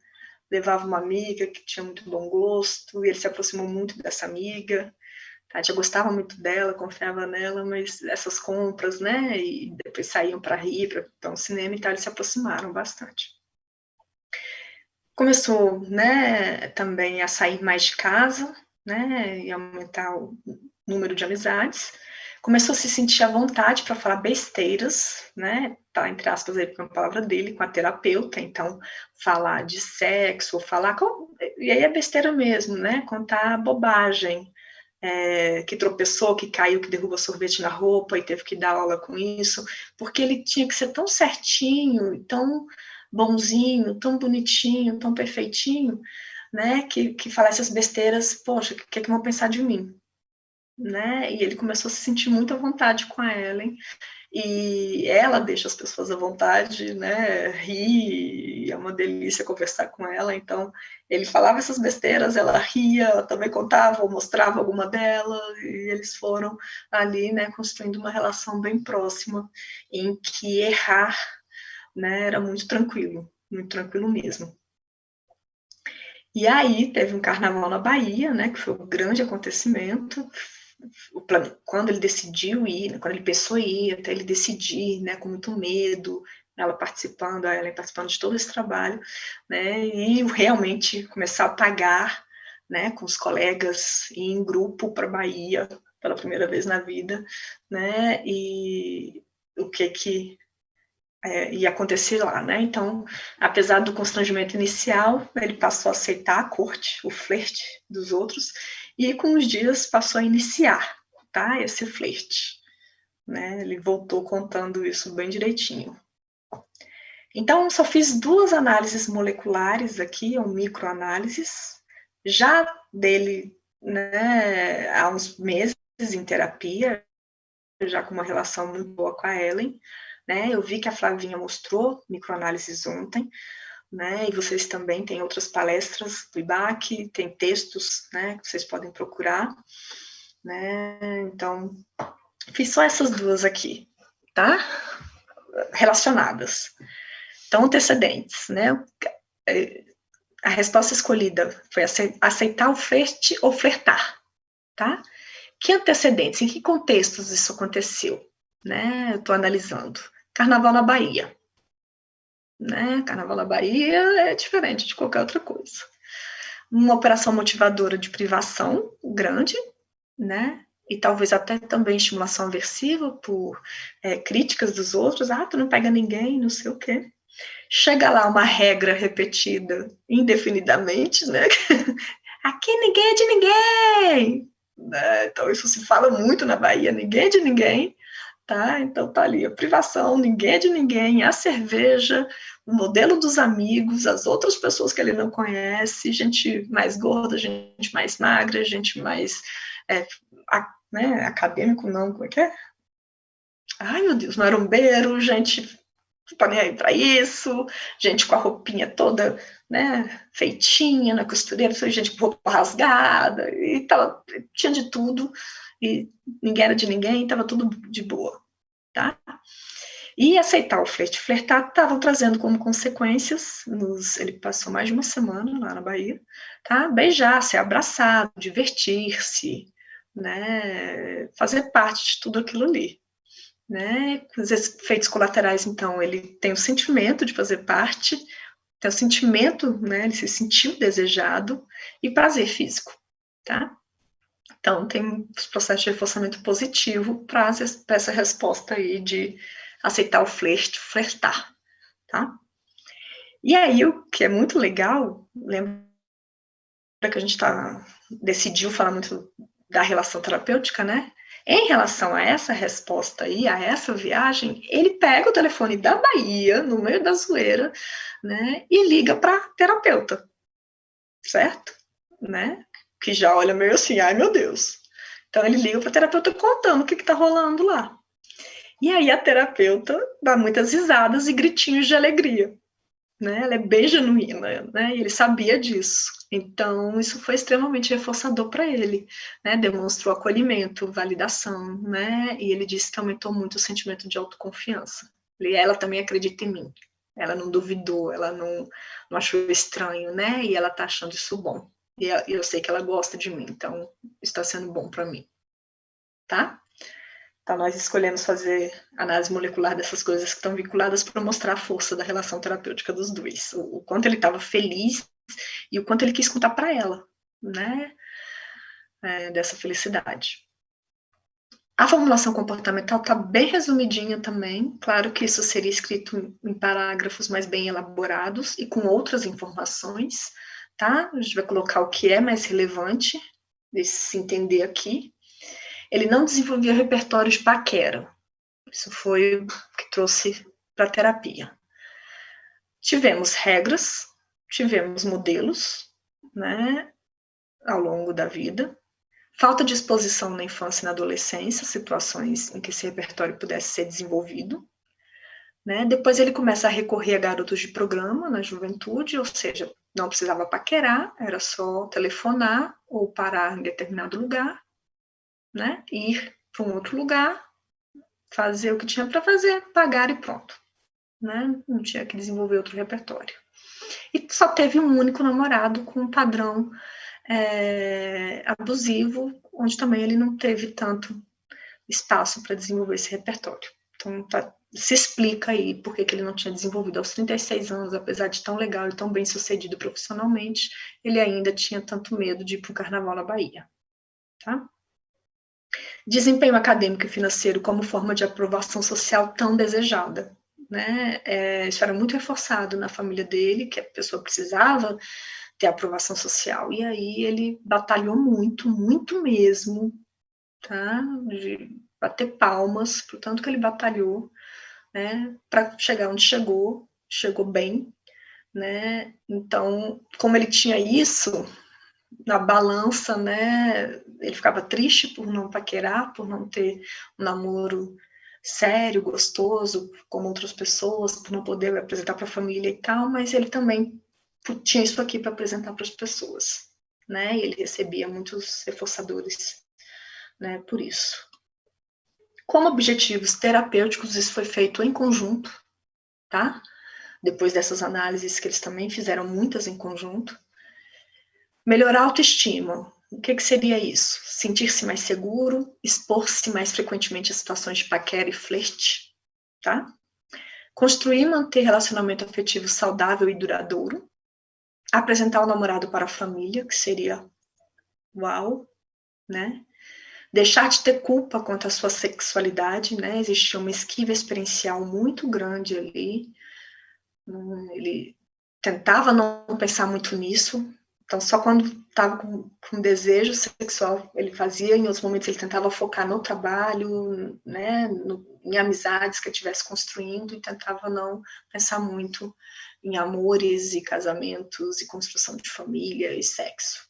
levava uma amiga que tinha muito bom gosto, e ele se aproximou muito dessa amiga. Já gostava muito dela, confiava nela, mas essas compras, né, e depois saíam para rir, para um cinema e tal, eles se aproximaram bastante. Começou, né, também a sair mais de casa, né, e aumentar o número de amizades, começou a se sentir à vontade para falar besteiras, né? Tá entre aspas aí com a palavra dele, com a terapeuta, então falar de sexo, falar com, e aí é besteira mesmo, né? Contar bobagem, é, que tropeçou, que caiu, que derruba sorvete na roupa e teve que dar aula com isso, porque ele tinha que ser tão certinho, tão bonzinho, tão bonitinho, tão perfeitinho, né? Que, que falasse as besteiras, poxa, o que, que vão pensar de mim? né? E ele começou a se sentir muito à vontade com a Ellen. E ela deixa as pessoas à vontade, né? Ri, é uma delícia conversar com ela. Então, ele falava essas besteiras, ela ria, ela também contava ou mostrava alguma delas, e eles foram ali, né, construindo uma relação bem próxima, em que errar, né, era muito tranquilo, muito tranquilo mesmo. E aí teve um carnaval na Bahia, né, que foi um grande acontecimento, quando ele decidiu ir, quando ele pensou em ir, até ele decidir, né, com muito medo, ela participando, ela participando de todo esse trabalho, né, e realmente começar a pagar, né, com os colegas, ir em grupo para Bahia, pela primeira vez na vida, né, e o que que é, ia acontecer lá, né, então, apesar do constrangimento inicial, ele passou a aceitar a corte, o flerte dos outros, e com os dias passou a iniciar, tá? Esse flerte. Né? Ele voltou contando isso bem direitinho. Então, só fiz duas análises moleculares aqui, ou microanálises, já dele né, há uns meses em terapia, já com uma relação muito boa com a Ellen, né? Eu vi que a Flavinha mostrou microanálises ontem, né? E vocês também têm outras palestras do IBAC, tem textos, né, que vocês podem procurar, né? Então, fiz só essas duas aqui, tá? Relacionadas. Então, antecedentes, né? A resposta escolhida foi aceitar o flerte ou flertar, tá? Que antecedentes, em que contextos isso aconteceu? Né? Eu estou analisando. Carnaval na Bahia. Né? Bahia é diferente de qualquer outra coisa. Uma operação motivadora de privação grande, né? E talvez até também estimulação aversiva por é, críticas dos outros. Ah, tu não pega ninguém, não sei o quê. Chega lá uma regra repetida indefinidamente, né? Aqui ninguém é de ninguém. Né? Então, isso se fala muito na Bahia, ninguém é de ninguém, tá? Então, tá ali a privação, ninguém é de ninguém, a cerveja, o modelo dos amigos, as outras pessoas que ele não conhece, gente mais gorda, gente mais magra, gente mais, é, a, né, acadêmico, não, como é que é? Ai, meu Deus, marombeiro, gente tá nem aí para isso, gente com a roupinha toda, né, feitinha na costureira, gente com roupa rasgada, e tava, tinha de tudo, e ninguém era de ninguém, tava tudo de boa, tá? E aceitar o flerte, flertar, estavam trazendo como consequências, nos, ele passou mais de uma semana lá na Bahia, tá? Beijar, ser abraçado, divertir-se, né, fazer parte de tudo aquilo ali né? Os efeitos colaterais, então, ele tem o sentimento de fazer parte, tem o sentimento, né? Ele se sentiu desejado e prazer físico, tá? Então, tem os processos de reforçamento positivo para essa resposta aí de aceitar o flerte, flertar, tá? E aí, o que é muito legal, lembra que a gente tá, decidiu falar muito da relação terapêutica, né? Em relação a essa resposta aí, a essa viagem, ele pega o telefone da Bahia, no meio da zoeira, né, e liga para terapeuta, certo? Né? Que já olha meio assim, ai meu Deus. Então ele liga para terapeuta contando o que está rolando lá. E aí a terapeuta dá muitas risadas e gritinhos de alegria né? Ela é bem genuína, né? E ele sabia disso. Então, isso foi extremamente reforçador para ele, né? Demonstrou acolhimento, validação, né? E ele disse que aumentou muito o sentimento de autoconfiança. E ela também acredita em mim. Ela não duvidou, ela não, não achou estranho, né? E ela tá achando isso bom. E eu sei que ela gosta de mim, então está sendo bom para mim. Tá? Então, nós escolhemos fazer análise molecular dessas coisas que estão vinculadas para mostrar a força da relação terapêutica dos dois, o, o quanto ele estava feliz e o quanto ele quis contar para ela, né, é, dessa felicidade. A formulação comportamental está bem resumidinha também, claro que isso seria escrito em parágrafos mais bem elaborados e com outras informações, tá? A gente vai colocar o que é mais relevante se entender aqui, ele não desenvolvia repertório de paquera. Isso foi o que trouxe para a terapia. Tivemos regras, tivemos modelos, né, ao longo da vida, falta de exposição na infância e na adolescência, situações em que esse repertório pudesse ser desenvolvido. Né? Depois ele começa a recorrer a garotos de programa na juventude, ou seja, não precisava paquerar, era só telefonar ou parar em determinado lugar né? Ir para um outro lugar, fazer o que tinha para fazer, pagar e pronto. Né? Não tinha que desenvolver outro repertório. E só teve um único namorado com um padrão é, abusivo, onde também ele não teve tanto espaço para desenvolver esse repertório. Então, tá, se explica aí por que ele não tinha desenvolvido aos 36 anos, apesar de tão legal e tão bem sucedido profissionalmente, ele ainda tinha tanto medo de ir para o carnaval na Bahia. Tá? Desempenho acadêmico e financeiro como forma de aprovação social tão desejada. Né? É, isso era muito reforçado na família dele, que a pessoa precisava ter aprovação social. E aí ele batalhou muito, muito mesmo, tá? De bater palmas, portanto que ele batalhou, né? Para chegar onde chegou, chegou bem, né? Então, como ele tinha isso, na balança, né? Ele ficava triste por não paquerar, por não ter um namoro sério, gostoso, como outras pessoas, por não poder apresentar para a família e tal, mas ele também tinha isso aqui para apresentar para as pessoas, né? E ele recebia muitos reforçadores, né? Por isso. Como objetivos terapêuticos, isso foi feito em conjunto, tá? Depois dessas análises que eles também fizeram muitas em conjunto. Melhorar a autoestima. O que, que seria isso? Sentir-se mais seguro, expor-se mais frequentemente a situações de paquera e flerte, tá? Construir e manter relacionamento afetivo saudável e duradouro. Apresentar o namorado para a família, que seria uau, né? Deixar de ter culpa quanto à sua sexualidade, né? Existia uma esquiva experiencial muito grande ali. Ele tentava não pensar muito nisso, então, só quando estava com, com, desejo sexual ele fazia, em outros momentos ele tentava focar no trabalho, né, no, em amizades que estivesse construindo e tentava não pensar muito em amores e casamentos e construção de família e sexo.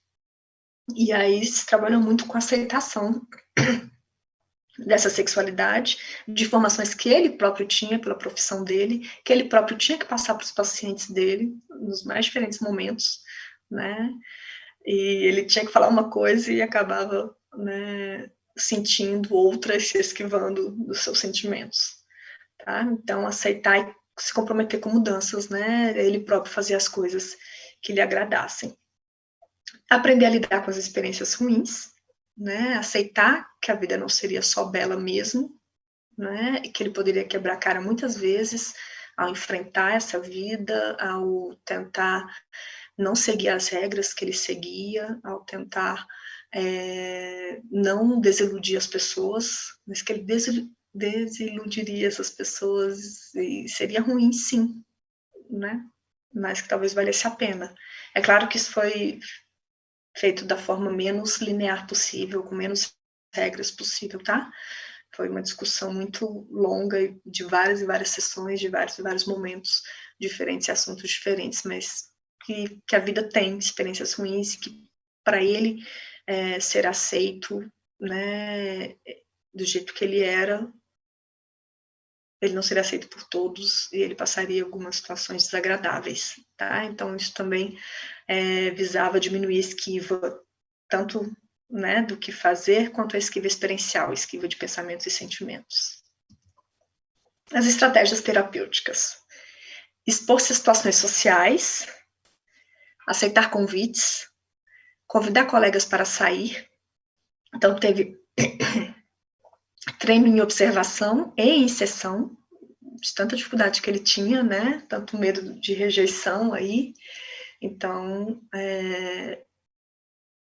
E aí se trabalha muito com aceitação dessa sexualidade, de informações que ele próprio tinha pela profissão dele, que ele próprio tinha que passar para os pacientes dele nos mais diferentes momentos, né? E ele tinha que falar uma coisa e acabava, né, sentindo outras, se esquivando dos seus sentimentos, tá? Então, aceitar e se comprometer com mudanças, né? Ele próprio fazer as coisas que lhe agradassem. Aprender a lidar com as experiências ruins, né? Aceitar que a vida não seria só bela mesmo, né? E que ele poderia quebrar a cara muitas vezes ao enfrentar essa vida, ao tentar não seguir as regras que ele seguia, ao tentar é, não desiludir as pessoas, mas que ele desiludiria essas pessoas e seria ruim, sim, né? Mas que talvez valesse a pena. É claro que isso foi feito da forma menos linear possível, com menos regras possível, tá? Foi uma discussão muito longa, de várias e várias sessões, de vários e vários momentos diferentes e assuntos diferentes, mas que, que a vida tem experiências ruins, que para ele é, ser aceito, né, do jeito que ele era, ele não seria aceito por todos e ele passaria algumas situações desagradáveis, tá? Então isso também é, visava diminuir a esquiva, tanto né, do que fazer, quanto a esquiva experiencial, esquiva de pensamentos e sentimentos. As estratégias terapêuticas. Expor-se a situações sociais, aceitar convites, convidar colegas para sair. Então, teve treino em observação e em sessão, de tanta dificuldade que ele tinha, né? Tanto medo de rejeição aí. Então, é,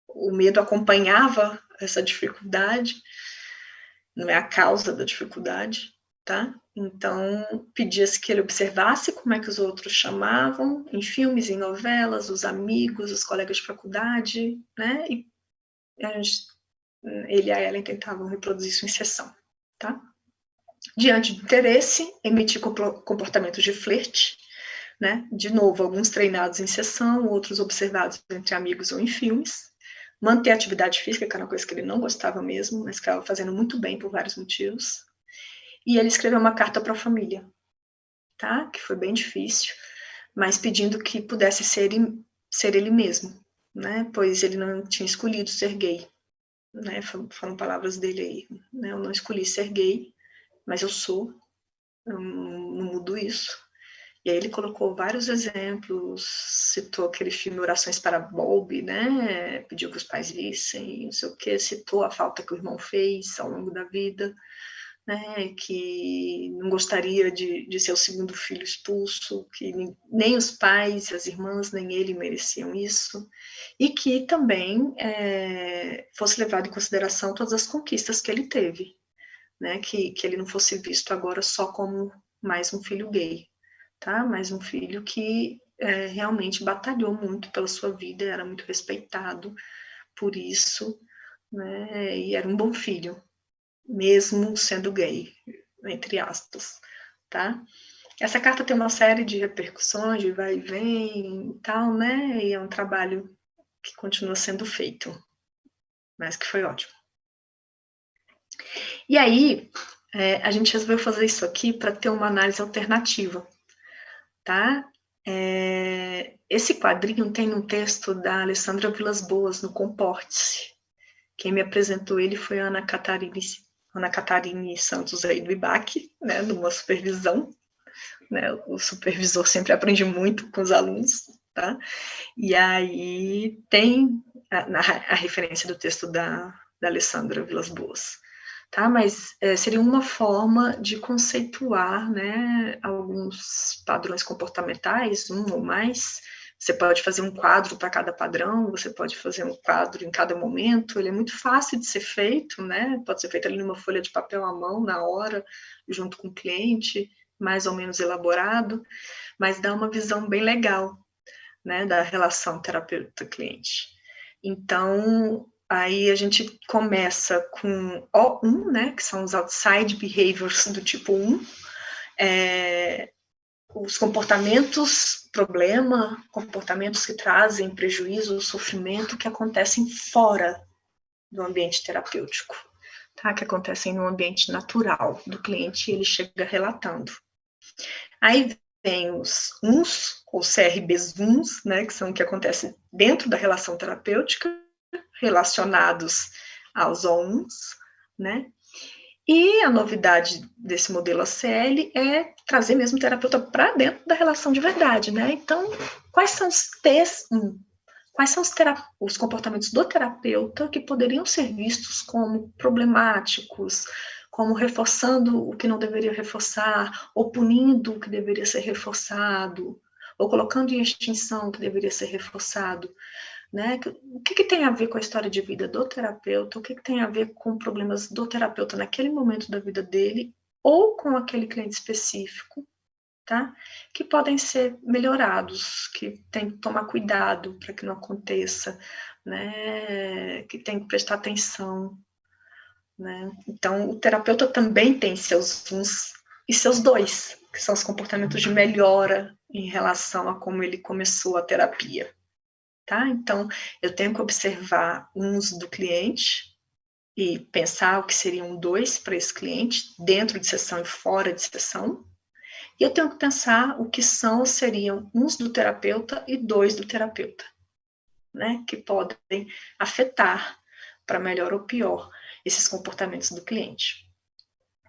o medo acompanhava essa dificuldade, não é a causa da dificuldade, tá? Então, pedia-se que ele observasse como é que os outros chamavam, em filmes, em novelas, os amigos, os colegas de faculdade, né? E gente, ele e a Ellen tentavam reproduzir em sessão, tá? Diante do interesse, emitir comportamentos de flerte, né? De novo, alguns treinados em sessão, outros observados entre amigos ou em filmes. Manter a atividade física, que era uma coisa que ele não gostava mesmo, mas que estava fazendo muito bem por vários motivos e ele escreveu uma carta para a família, tá? Que foi bem difícil, mas pedindo que pudesse ser, ser ele mesmo, né? Pois ele não tinha escolhido ser gay, né? Foram palavras dele aí, né? Eu não escolhi ser gay, mas eu sou, eu não mudo isso. E aí ele colocou vários exemplos, citou aquele filme Orações para Bob, né? Pediu que os pais vissem, não sei o que, citou a falta que o irmão fez ao longo da vida, né, que não gostaria de, de ser o segundo filho expulso, que nem os pais, as irmãs, nem ele mereciam isso, e que também é, fosse levado em consideração todas as conquistas que ele teve, né, que, que ele não fosse visto agora só como mais um filho gay, tá? mais um filho que é, realmente batalhou muito pela sua vida, era muito respeitado por isso, né, e era um bom filho, mesmo sendo gay, entre aspas, tá? Essa carta tem uma série de repercussões, de vai e vem e tal, né? E é um trabalho que continua sendo feito, mas que foi ótimo. E aí, é, a gente resolveu fazer isso aqui para ter uma análise alternativa, tá? É, esse quadrinho tem um texto da Alessandra Vilas Boas, no Comporte-se. Quem me apresentou ele foi a Ana Catarine, Ana Catarine Santos aí do IBAC, né, numa supervisão. Né, o supervisor sempre aprende muito com os alunos, tá? E aí tem a, a referência do texto da, da Alessandra Vilas Boas tá? Mas é, seria uma forma de conceituar, né, alguns padrões comportamentais, um ou mais. Você pode fazer um quadro para cada padrão, você pode fazer um quadro em cada momento, ele é muito fácil de ser feito, né? Pode ser feito ali numa folha de papel à mão, na hora, junto com o cliente, mais ou menos elaborado, mas dá uma visão bem legal, né, da relação terapeuta-cliente. Então, Aí a gente começa com O1, né, que são os outside behaviors do tipo 1, é, os comportamentos problema, comportamentos que trazem prejuízo, sofrimento, que acontecem fora do ambiente terapêutico, tá? que acontecem no ambiente natural do cliente, ele chega relatando. Aí vem os uns, ou CRBs uns, né, que são o que acontece dentro da relação terapêutica, relacionados aos ONs, né? E a novidade desse modelo ACL é trazer mesmo o terapeuta para dentro da relação de verdade, né? Então, quais são os T's? Hum, quais são os, os, comportamentos do terapeuta que poderiam ser vistos como problemáticos, como reforçando o que não deveria reforçar, ou punindo o que deveria ser reforçado, ou colocando em extinção o que deveria ser reforçado. Né? O que, que, tem a ver com a história de vida do terapeuta? O que, que, tem a ver com problemas do terapeuta naquele momento da vida dele ou com aquele cliente específico, tá? Que podem ser melhorados, que tem que tomar cuidado para que não aconteça, né? Que tem que prestar atenção, né? Então, o terapeuta também tem seus uns e seus dois, que são os comportamentos de melhora em relação a como ele começou a terapia tá? Então, eu tenho que observar uns do cliente e pensar o que seriam dois para esse cliente, dentro de sessão e fora de sessão. E eu tenho que pensar o que são seriam uns do terapeuta e dois do terapeuta, né? Que podem afetar para melhor ou pior esses comportamentos do cliente.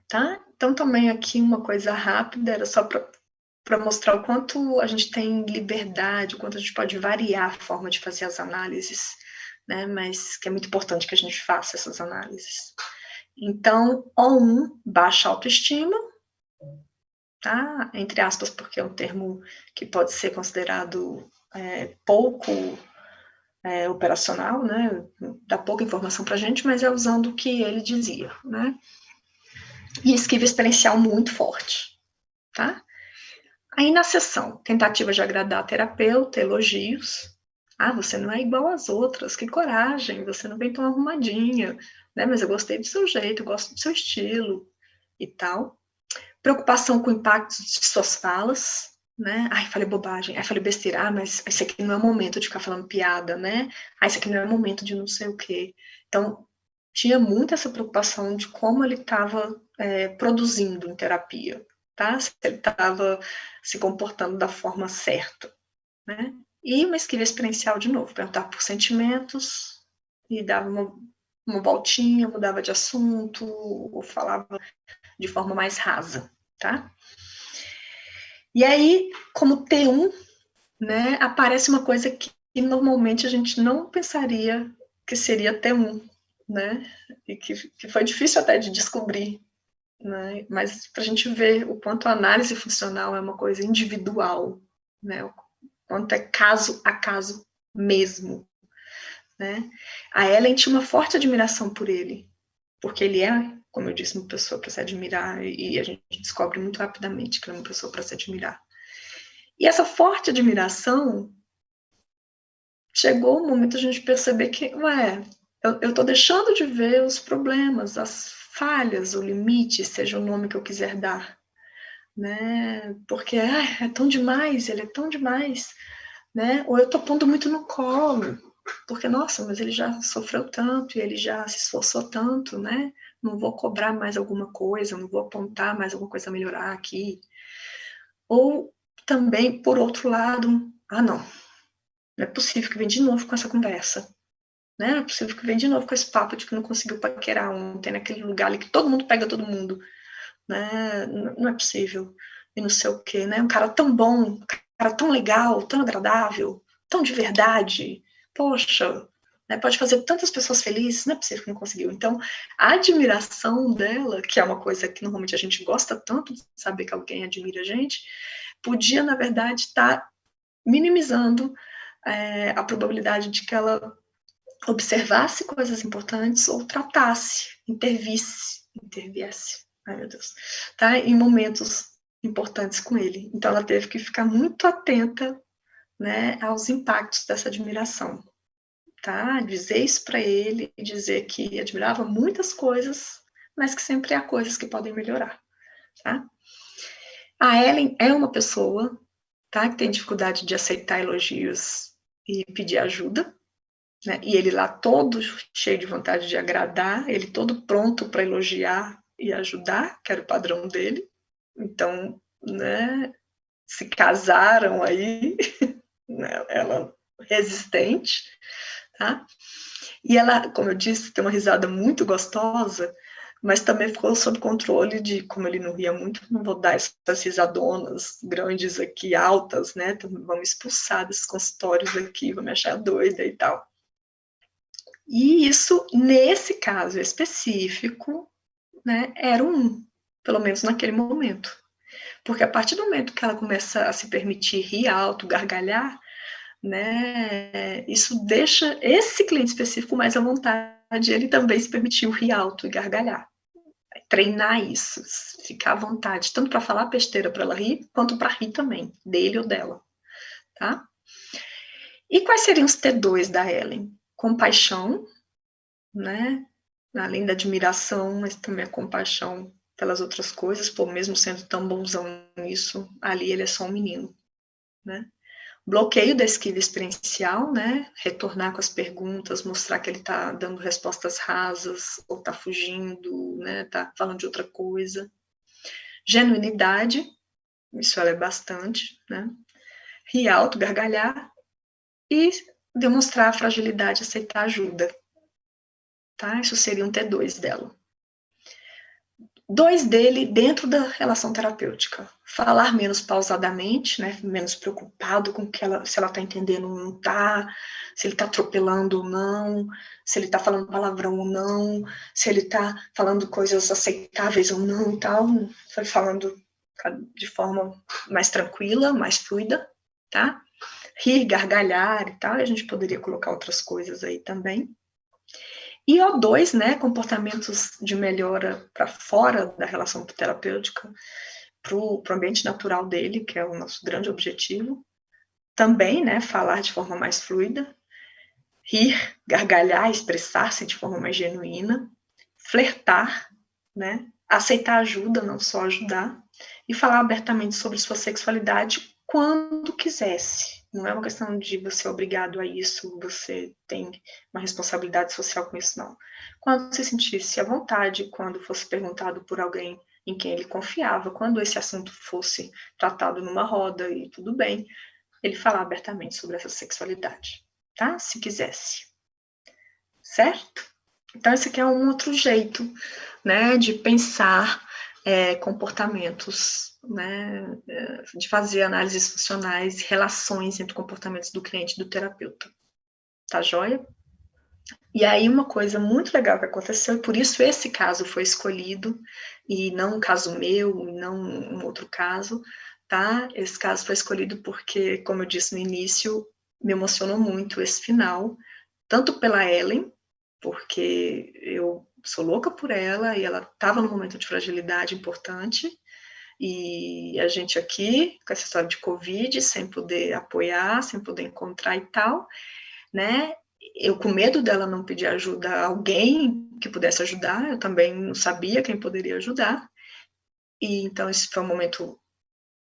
Tá? Então, também aqui uma coisa rápida, era só para para mostrar o quanto a gente tem liberdade, o quanto a gente pode variar a forma de fazer as análises, né? Mas que é muito importante que a gente faça essas análises. Então, O1, baixa autoestima, tá? Entre aspas, porque é um termo que pode ser considerado é, pouco é, operacional, né? Dá pouca informação para a gente, mas é usando o que ele dizia, né? E esquiva experiencial muito forte, tá? Aí na sessão, tentativa de agradar a terapeuta, elogios. Ah, você não é igual às outras, que coragem, você não vem tão arrumadinha, né? Mas eu gostei do seu jeito, gosto do seu estilo e tal. Preocupação com o impacto de suas falas, né? Ai, falei bobagem, ai, falei besteira, ah, mas esse aqui não é o momento de ficar falando piada, né? Ah, esse aqui não é o momento de não sei o quê. Então, tinha muito essa preocupação de como ele estava é, produzindo em terapia tá? Se ele estava se comportando da forma certa, né? E uma esquiva experiencial de novo, perguntar por sentimentos e dava uma, uma voltinha, mudava de assunto ou falava de forma mais rasa, tá? E aí, como T1, né, aparece uma coisa que normalmente a gente não pensaria que seria T1, né? E que, que foi difícil até de descobrir né? Mas para a gente ver o quanto a análise funcional é uma coisa individual, né? O quanto é caso a caso mesmo, né? A Ellen tinha uma forte admiração por ele, porque ele é, como eu disse, uma pessoa para se admirar e a gente descobre muito rapidamente que ele é uma pessoa para se admirar. E essa forte admiração chegou o momento a gente perceber que, ué, eu estou deixando de ver os problemas, as falhas, o limite, seja o nome que eu quiser dar, né? Porque ah, é tão demais, ele é tão demais, né? Ou eu tô pondo muito no colo, porque, nossa, mas ele já sofreu tanto, e ele já se esforçou tanto, né? Não vou cobrar mais alguma coisa, não vou apontar mais alguma coisa a melhorar aqui. Ou também, por outro lado, ah, não, não é possível que venha de novo com essa conversa. Né? É possível que venha de novo com esse papo de que não conseguiu paquerar ontem, naquele lugar ali que todo mundo pega todo mundo. Né? Não é possível. E não sei o quê, né? Um cara tão bom, um cara tão legal, tão agradável, tão de verdade. Poxa, né? pode fazer tantas pessoas felizes, não é possível que não conseguiu. Então, a admiração dela, que é uma coisa que normalmente a gente gosta tanto de saber que alguém admira a gente, podia, na verdade, estar tá minimizando é, a probabilidade de que ela observasse coisas importantes ou tratasse, intervisse, interviesse, ai meu Deus, tá? Em momentos importantes com ele. Então ela teve que ficar muito atenta, né, aos impactos dessa admiração, tá? Dizer isso para ele dizer que admirava muitas coisas, mas que sempre há coisas que podem melhorar, tá? A Ellen é uma pessoa, tá, que tem dificuldade de aceitar elogios e pedir ajuda, né? E ele lá todo cheio de vontade de agradar, ele todo pronto para elogiar e ajudar, que era o padrão dele. Então, né, se casaram aí, né, ela resistente, tá? E ela, como eu disse, tem uma risada muito gostosa, mas também ficou sob controle de, como ele não ria muito, não vou dar essas risadonas grandes aqui, altas, né? Então, vamos expulsar desses consultórios aqui, vou me achar doida e tal. E isso, nesse caso específico, né, era um, pelo menos naquele momento. Porque a partir do momento que ela começa a se permitir rir alto, gargalhar, né, isso deixa esse cliente específico mais à vontade, ele também se permitiu rir alto e gargalhar treinar isso, ficar à vontade, tanto para falar besteira para ela rir, quanto para rir também, dele ou dela, tá? E quais seriam os T2 da Ellen? Compaixão, né? Além da admiração, mas também a compaixão pelas outras coisas, por mesmo sendo tão bonzão nisso, ali ele é só um menino, né? bloqueio da esquiva experiencial, né? Retornar com as perguntas, mostrar que ele está dando respostas rasas, ou está fugindo, né? Está falando de outra coisa. Genuinidade, isso ela é bastante, né? Rir alto, gargalhar, e demonstrar a fragilidade, aceitar ajuda. Tá? Isso seria um T2 dela dois dele dentro da relação terapêutica. Falar menos pausadamente, né, menos preocupado com que ela, se ela está entendendo ou não está, se ele está atropelando ou não, se ele está falando palavrão ou não, se ele está falando coisas aceitáveis ou não tal. Foi falando de forma mais tranquila, mais fluida, tá? Rir, gargalhar e tal, a gente poderia colocar outras coisas aí também. E O2, né, comportamentos de melhora para fora da relação terapêutica, para o ambiente natural dele, que é o nosso grande objetivo. Também, né, falar de forma mais fluida, rir, gargalhar, expressar-se de forma mais genuína, flertar, né, aceitar ajuda, não só ajudar, e falar abertamente sobre sua sexualidade quando quisesse, não é uma questão de você ser obrigado a isso, você tem uma responsabilidade social com isso, não. Quando você sentisse à vontade, quando fosse perguntado por alguém em quem ele confiava, quando esse assunto fosse tratado numa roda e tudo bem, ele falar abertamente sobre essa sexualidade, tá? Se quisesse. Certo? Então, esse aqui é um outro jeito, né, de pensar é, comportamentos né, é, de fazer análises funcionais, relações entre comportamentos do cliente e do terapeuta. Tá joia? E aí uma coisa muito legal que aconteceu, e por isso esse caso foi escolhido, e não um caso meu, e não um outro caso, tá? Esse caso foi escolhido porque, como eu disse no início, me emocionou muito esse final, tanto pela Ellen, porque eu sou louca por ela, e ela estava num momento de fragilidade importante, e a gente aqui, com essa história de Covid, sem poder apoiar, sem poder encontrar e tal, né? Eu com medo dela não pedir ajuda a alguém que pudesse ajudar, eu também não sabia quem poderia ajudar. E então esse foi um momento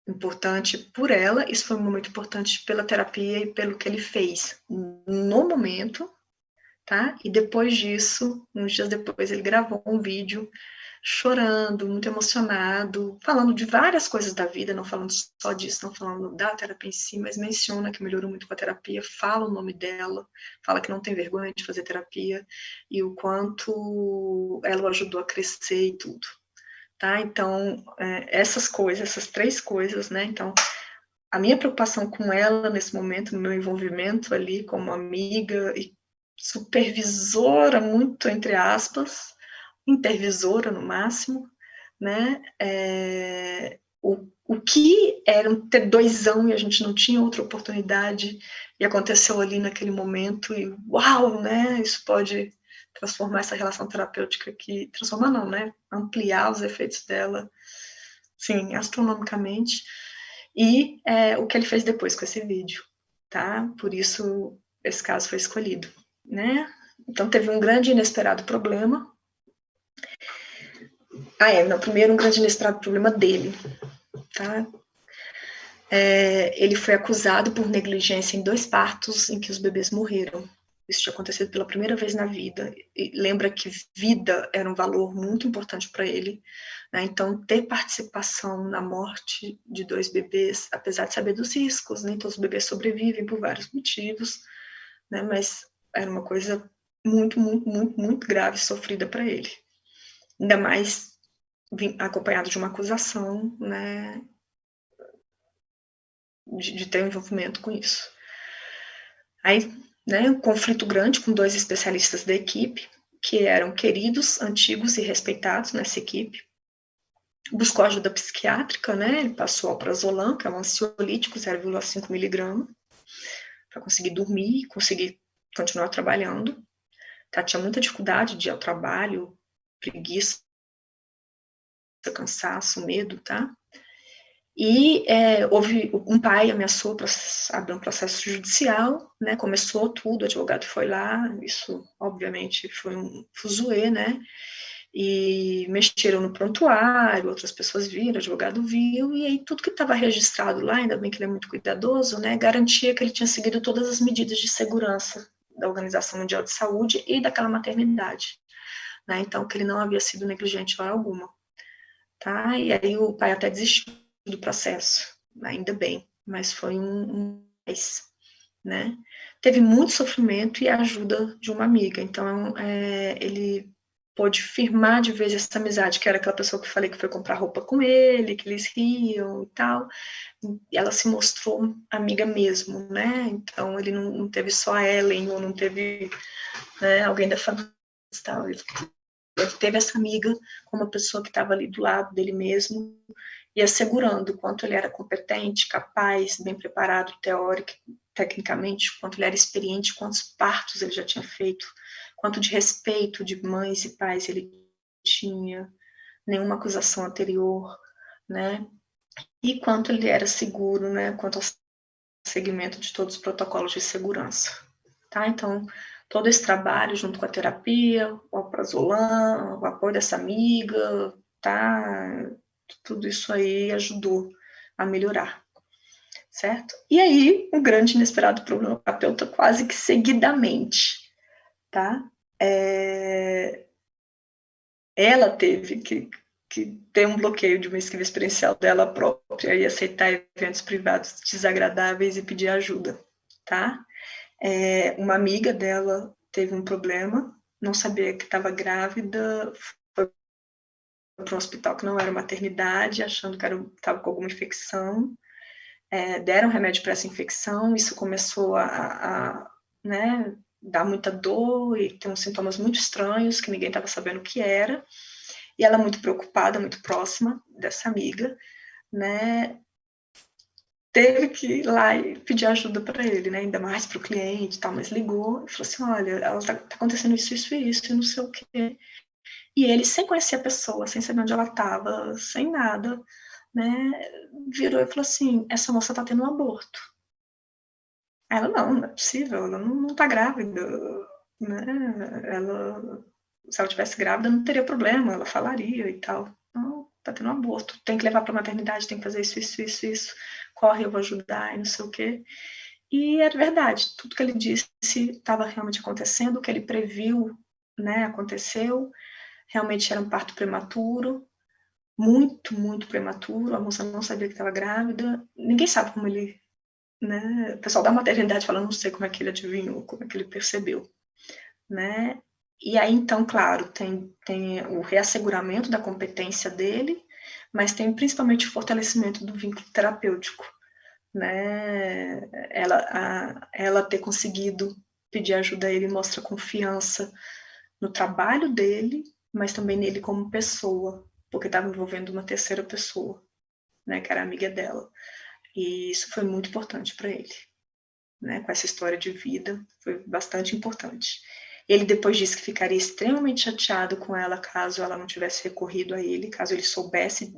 importante por ela, isso foi um momento importante pela terapia e pelo que ele fez no momento, tá? E depois disso, uns dias depois, ele gravou um vídeo chorando, muito emocionado, falando de várias coisas da vida, não falando só disso, não falando da terapia em si, mas menciona que melhorou muito com a terapia, fala o nome dela, fala que não tem vergonha de fazer terapia e o quanto ela o ajudou a crescer e tudo. Tá? Então, é, essas coisas, essas três coisas, né? Então, a minha preocupação com ela nesse momento, no meu envolvimento ali como amiga e supervisora, muito entre aspas, intervisora no máximo, né? É, o, o que era um ter doisão e a gente não tinha outra oportunidade e aconteceu ali naquele momento e uau, né? Isso pode transformar essa relação terapêutica aqui, transformar não, né? Ampliar os efeitos dela, sim, astronomicamente. E é, o que ele fez depois com esse vídeo, tá? Por isso esse caso foi escolhido, né? Então teve um grande inesperado problema, ah, é, não, primeiro um grande inesperado problema dele, tá? É, ele foi acusado por negligência em dois partos em que os bebês morreram. Isso tinha acontecido pela primeira vez na vida. E lembra que vida era um valor muito importante para ele. Né? Então, ter participação na morte de dois bebês, apesar de saber dos riscos, nem todos os bebês sobrevivem por vários motivos, né? mas era uma coisa muito, muito, muito, muito grave sofrida para ele ainda mais acompanhado de uma acusação, né, de, de ter um envolvimento com isso. Aí, né, um conflito grande com dois especialistas da equipe, que eram queridos, antigos e respeitados nessa equipe. Buscou ajuda psiquiátrica, né, ele passou alprazolam, que é um ansiolítico, 0,5 miligrama, para conseguir dormir conseguir continuar trabalhando. Tá, tinha muita dificuldade de ir ao trabalho, preguiça, cansaço, medo, tá? E é, houve um pai ameaçou abrir um processo judicial, né? Começou tudo, o advogado foi lá, isso obviamente foi um fuzuê, né? E mexeram no prontuário, outras pessoas viram, o advogado viu, e aí tudo que estava registrado lá, ainda bem que ele é muito cuidadoso, né? Garantia que ele tinha seguido todas as medidas de segurança da Organização Mundial de Saúde e daquela maternidade né? Então, que ele não havia sido negligente hora alguma, tá? E aí o pai até desistiu do processo, ainda bem, mas foi um, um né? Teve muito sofrimento e a ajuda de uma amiga, então é, ele pôde firmar de vez essa amizade, que era aquela pessoa que eu falei que foi comprar roupa com ele, que eles riam e tal, e ela se mostrou amiga mesmo, né? Então ele não, não teve só a Ellen, ou não teve né, alguém da família, tal, ele ele teve essa amiga como uma pessoa que estava ali do lado dele mesmo e assegurando o quanto ele era competente, capaz, bem preparado, teórico, tecnicamente, quanto ele era experiente, quantos partos ele já tinha feito, quanto de respeito de mães e pais ele tinha, nenhuma acusação anterior, né? E quanto ele era seguro, né? Quanto ao seguimento de todos os protocolos de segurança, tá? Então, todo esse trabalho junto com a terapia, o alprazolam, o apoio dessa amiga, tá? Tudo isso aí ajudou a melhorar, certo? E aí, um grande inesperado problema terapeuta quase que seguidamente, tá? É... Ela teve que, que ter um bloqueio de uma esquiva experiencial dela própria e aceitar eventos privados desagradáveis e pedir ajuda, tá? É, uma amiga dela teve um problema, não sabia que estava grávida, foi para um hospital que não era maternidade, achando que estava com alguma infecção. É, deram remédio para essa infecção, isso começou a, a né, dar muita dor e ter uns sintomas muito estranhos que ninguém estava sabendo o que era. E ela muito preocupada, muito próxima dessa amiga, né, teve que ir lá e pedir ajuda para ele, né? Ainda mais para o cliente e tal, mas ligou e falou assim: olha, ela tá, tá, acontecendo isso, isso e isso, e não sei o quê. E ele, sem conhecer a pessoa, sem saber onde ela estava, sem nada, né? Virou e falou assim: essa moça tá tendo um aborto. Ela, não, não é possível, ela não, não tá grávida, né? Ela, se ela tivesse grávida, não teria problema, ela falaria e tal. Então, tá tendo um aborto, tem que levar para maternidade, tem que fazer isso, isso, isso, isso, corre, eu vou ajudar, e não sei o quê. E era verdade, tudo que ele disse estava realmente acontecendo, o que ele previu, né, aconteceu, realmente era um parto prematuro, muito, muito prematuro, a moça não sabia que estava grávida, ninguém sabe como ele, né, o pessoal da maternidade fala, não sei como é que ele adivinhou, como é que ele percebeu, né, e aí, então, claro, tem, tem o reasseguramento da competência dele, mas tem principalmente o fortalecimento do vínculo terapêutico, né? Ela, a, ela ter conseguido pedir ajuda a ele mostra confiança no trabalho dele, mas também nele como pessoa, porque estava envolvendo uma terceira pessoa, né, que era amiga dela. E isso foi muito importante para ele, né, com essa história de vida, foi bastante importante. Ele depois disse que ficaria extremamente chateado com ela caso ela não tivesse recorrido a ele, caso ele soubesse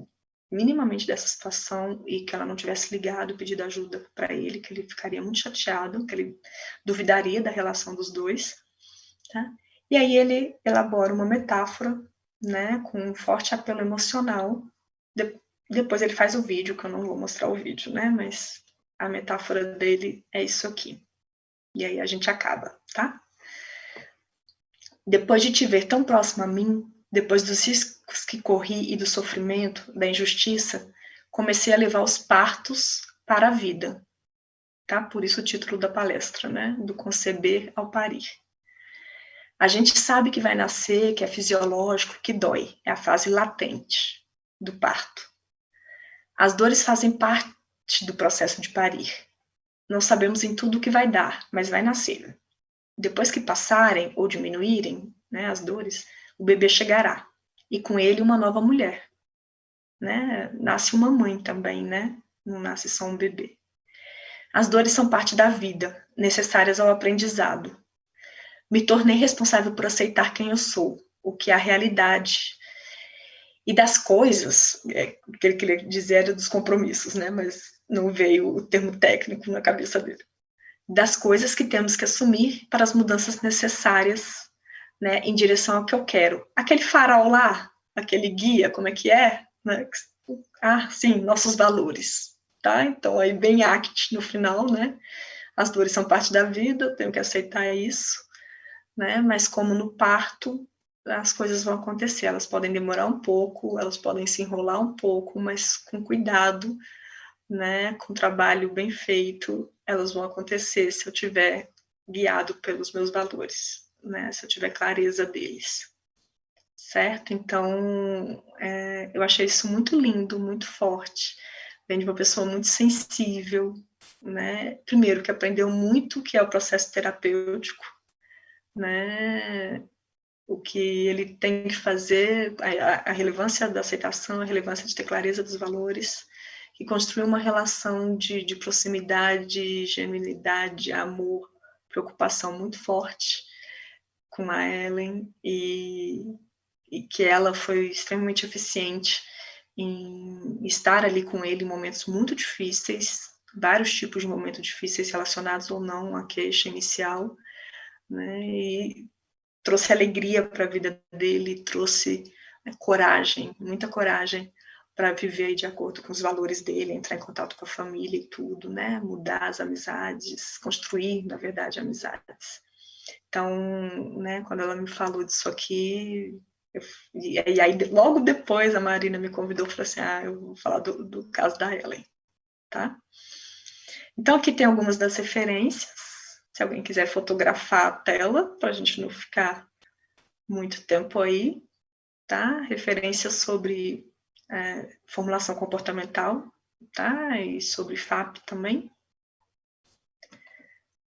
minimamente dessa situação e que ela não tivesse ligado, pedido ajuda para ele, que ele ficaria muito chateado, que ele duvidaria da relação dos dois, tá? E aí ele elabora uma metáfora, né, com um forte apelo emocional. Depois ele faz o vídeo, que eu não vou mostrar o vídeo, né, mas a metáfora dele é isso aqui. E aí a gente acaba, tá? Depois de te ver tão próximo a mim, depois dos riscos que corri e do sofrimento, da injustiça, comecei a levar os partos para a vida. Tá? Por isso o título da palestra, né? Do conceber ao parir. A gente sabe que vai nascer, que é fisiológico, que dói. É a fase latente do parto. As dores fazem parte do processo de parir. Não sabemos em tudo o que vai dar, mas vai nascer. Depois que passarem ou diminuírem né, as dores, o bebê chegará, e com ele uma nova mulher. Né? Nasce uma mãe também, né? não nasce só um bebê. As dores são parte da vida, necessárias ao aprendizado. Me tornei responsável por aceitar quem eu sou, o que é a realidade, e das coisas, é, o que ele queria dizer era dos compromissos, né? mas não veio o termo técnico na cabeça dele das coisas que temos que assumir para as mudanças necessárias, né, em direção ao que eu quero. Aquele farol lá, aquele guia, como é que é? Né? Ah, sim, nossos valores, tá? Então, aí bem act no final, né? As dores são parte da vida, eu tenho que aceitar isso, né? Mas como no parto, as coisas vão acontecer, elas podem demorar um pouco, elas podem se enrolar um pouco, mas com cuidado, né? Com trabalho bem feito, elas vão acontecer se eu tiver guiado pelos meus valores, né? Se eu tiver clareza deles, certo? Então, é, eu achei isso muito lindo, muito forte. Vem de uma pessoa muito sensível, né? Primeiro, que aprendeu muito o que é o processo terapêutico, né? O que ele tem que fazer, a, a relevância da aceitação, a relevância de ter clareza dos valores, que construiu uma relação de, de proximidade, genuinidade, amor, preocupação muito forte com a Ellen e, e que ela foi extremamente eficiente em estar ali com ele em momentos muito difíceis, vários tipos de momentos difíceis relacionados ou não à queixa inicial, né, e trouxe alegria para a vida dele, trouxe né, coragem, muita coragem para viver de acordo com os valores dele, entrar em contato com a família e tudo, né? Mudar as amizades, construir, na verdade, amizades. Então, né, quando ela me falou disso aqui, eu, e, aí logo depois a Marina me convidou e falou assim, ah, eu vou falar do, do caso da Ellen, tá? Então aqui tem algumas das referências, se alguém quiser fotografar a tela, para a gente não ficar muito tempo aí, tá? Referências sobre é, formulação comportamental, tá? E sobre FAP também.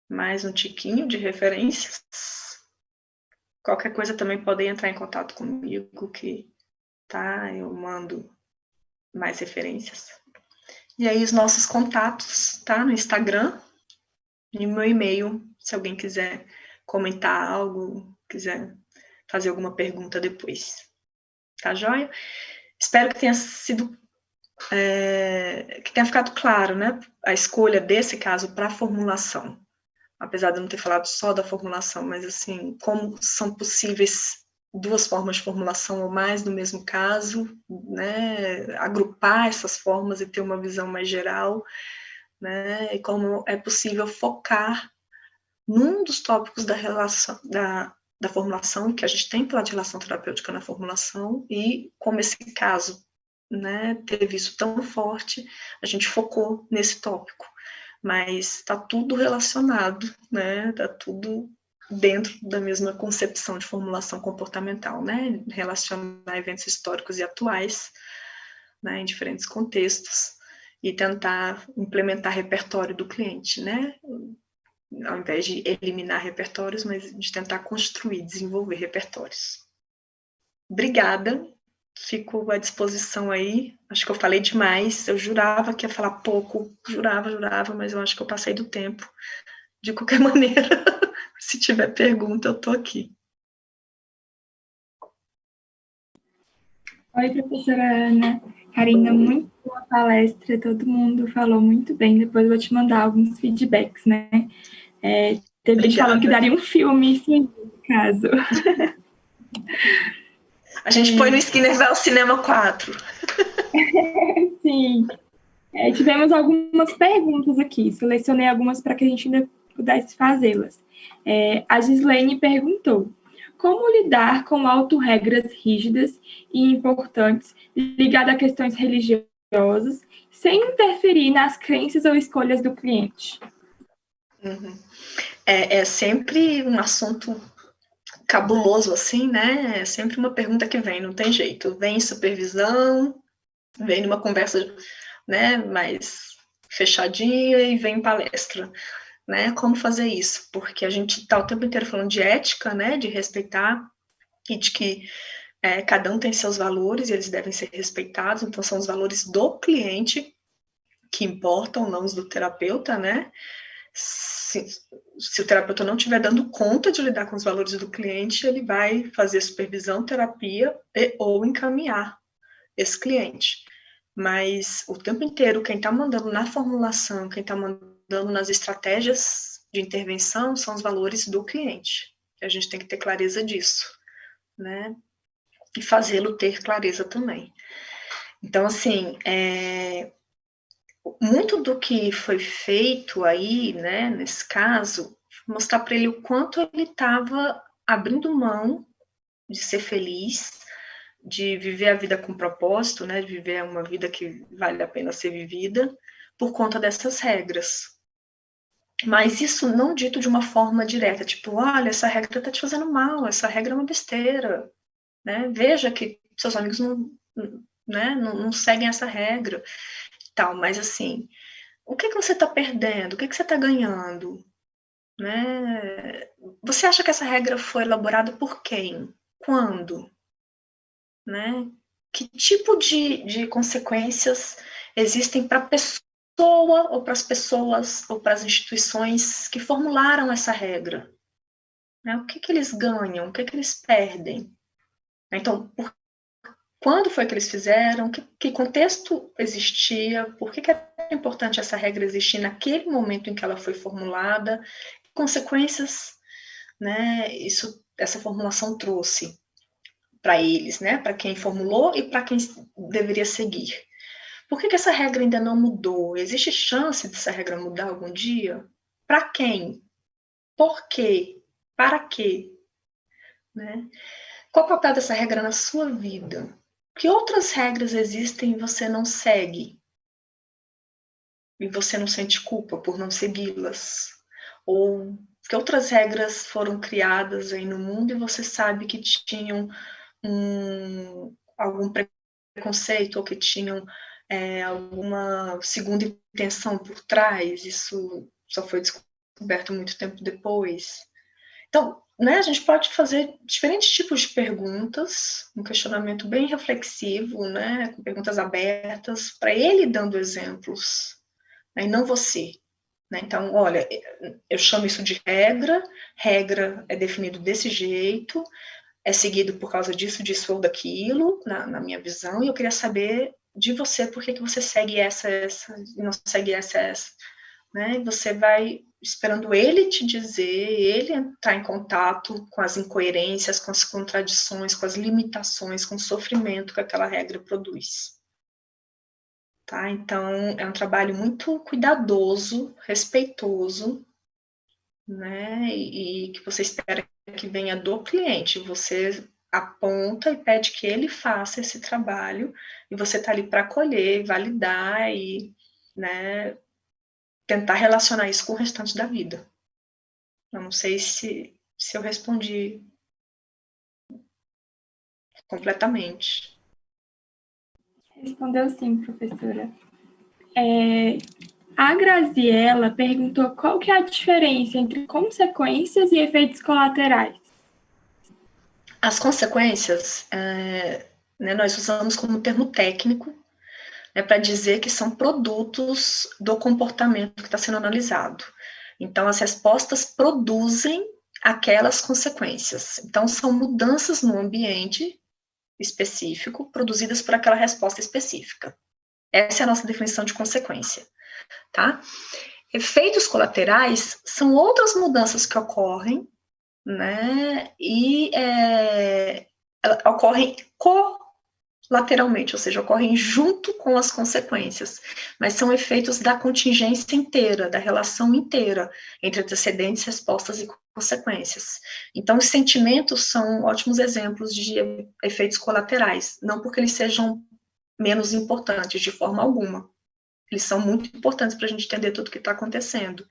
Mais um tiquinho de referências. Qualquer coisa também podem entrar em contato comigo, que tá? Eu mando mais referências. E aí os nossos contatos, tá? No Instagram e meu e-mail, se alguém quiser comentar algo, quiser fazer alguma pergunta depois. Tá joia? Espero que tenha sido é, que tenha ficado claro, né, a escolha desse caso para a formulação, apesar de eu não ter falado só da formulação, mas assim, como são possíveis duas formas de formulação ou mais no mesmo caso, né, agrupar essas formas e ter uma visão mais geral, né, e como é possível focar num dos tópicos da relação, da, da formulação, que a gente tem de relação terapêutica na formulação, e como esse caso né, teve isso tão forte, a gente focou nesse tópico. Mas está tudo relacionado, né, está tudo dentro da mesma concepção de formulação comportamental, né? Relacionar eventos históricos e atuais, né, em diferentes contextos, e tentar implementar repertório do cliente, né? Ao invés de eliminar repertórios, mas de tentar construir, desenvolver repertórios. Obrigada, fico à disposição aí. Acho que eu falei demais, eu jurava que ia falar pouco, jurava, jurava, mas eu acho que eu passei do tempo. De qualquer maneira, se tiver pergunta, eu estou aqui. Oi, professora Ana. Karina, muito boa palestra, todo mundo falou muito bem. Depois eu vou te mandar alguns feedbacks, né? É, teve gente falando que daria um filme, sim, no caso. A gente é. põe no Skinner Vel Cinema 4. sim. É, tivemos algumas perguntas aqui, selecionei algumas para que a gente ainda pudesse fazê-las. É, a Gislaine perguntou, como lidar com autorregras rígidas e importantes ligadas a questões religiosas, sem interferir nas crenças ou escolhas do cliente? Uhum. É, é, sempre um assunto cabuloso, assim, né? É sempre uma pergunta que vem, não tem jeito. Vem supervisão, vem numa conversa né, mais fechadinha e vem palestra né? Como fazer isso? Porque a gente está o tempo inteiro falando de ética, né? De respeitar e de que é, cada um tem seus valores e eles devem ser respeitados. Então, são os valores do cliente que importam, não os do terapeuta, né? Se, se, o terapeuta não estiver dando conta de lidar com os valores do cliente, ele vai fazer supervisão, terapia e, ou encaminhar esse cliente. Mas o tempo inteiro, quem está mandando na formulação, quem está mandando dando nas estratégias de intervenção são os valores do cliente. A gente tem que ter clareza disso, né? E fazê-lo ter clareza também. Então, assim, é, muito do que foi feito aí, né, nesse caso, mostrar para ele o quanto ele estava abrindo mão de ser feliz, de viver a vida com propósito, né, de viver uma vida que vale a pena ser vivida, por conta dessas regras, mas isso não dito de uma forma direta, tipo, olha, essa regra está te fazendo mal, essa regra é uma besteira, né? Veja que seus amigos não, né, não, não seguem essa regra, tal. Mas assim, o que, que você está perdendo? O que, que você está ganhando? Né? Você acha que essa regra foi elaborada por quem? Quando? Né? Que tipo de, de consequências existem para a pessoa pessoa ou para as pessoas ou para as instituições que formularam essa regra. Né? O que, que eles ganham, o que, que eles perdem. Então, por, quando foi que eles fizeram, que, que contexto existia, por que, que é importante essa regra existir naquele momento em que ela foi formulada, que consequências né, isso, essa formulação trouxe para eles, né, para quem formulou e para quem deveria seguir. Por que, que essa regra ainda não mudou? Existe chance dessa regra mudar algum dia? Para quem? Por quê? Para quê? Né? Qual o papel dessa regra na sua vida? Que outras regras existem e você não segue? E você não sente culpa por não segui-las? Ou que outras regras foram criadas aí no mundo e você sabe que tinham um, algum preconceito ou que tinham é, alguma segunda intenção por trás, isso só foi descoberto muito tempo depois. Então, né, a gente pode fazer diferentes tipos de perguntas, um questionamento bem reflexivo, né, com perguntas abertas, para ele dando exemplos, né, e não você. Né? Então, olha, eu chamo isso de regra, regra é definido desse jeito, é seguido por causa disso, disso ou daquilo, na, na minha visão, e eu queria saber de você, por que, você segue essa, essa, e não segue essa, essa, né? Você vai esperando ele te dizer, ele entrar em contato com as incoerências, com as contradições, com as limitações, com o sofrimento que aquela regra produz. Tá? Então, é um trabalho muito cuidadoso, respeitoso, né? E, e que você espera que venha do cliente. Você aponta e pede que ele faça esse trabalho, e você está ali para acolher, validar e né, tentar relacionar isso com o restante da vida. Eu não sei se, se eu respondi completamente. Respondeu sim, professora. É, a Graziella perguntou qual que é a diferença entre consequências e efeitos colaterais. As consequências, é, né, nós usamos como termo técnico né, para dizer que são produtos do comportamento que está sendo analisado. Então, as respostas produzem aquelas consequências. Então, são mudanças no ambiente específico produzidas por aquela resposta específica. Essa é a nossa definição de consequência, tá? Efeitos colaterais são outras mudanças que ocorrem, né, e é, ocorrem co lateralmente, ou seja, ocorrem junto com as consequências, mas são efeitos da contingência inteira, da relação inteira entre antecedentes, respostas e consequências. Então, os sentimentos são ótimos exemplos de efeitos colaterais, não porque eles sejam menos importantes de forma alguma. Eles são muito importantes para a gente entender tudo o que está acontecendo.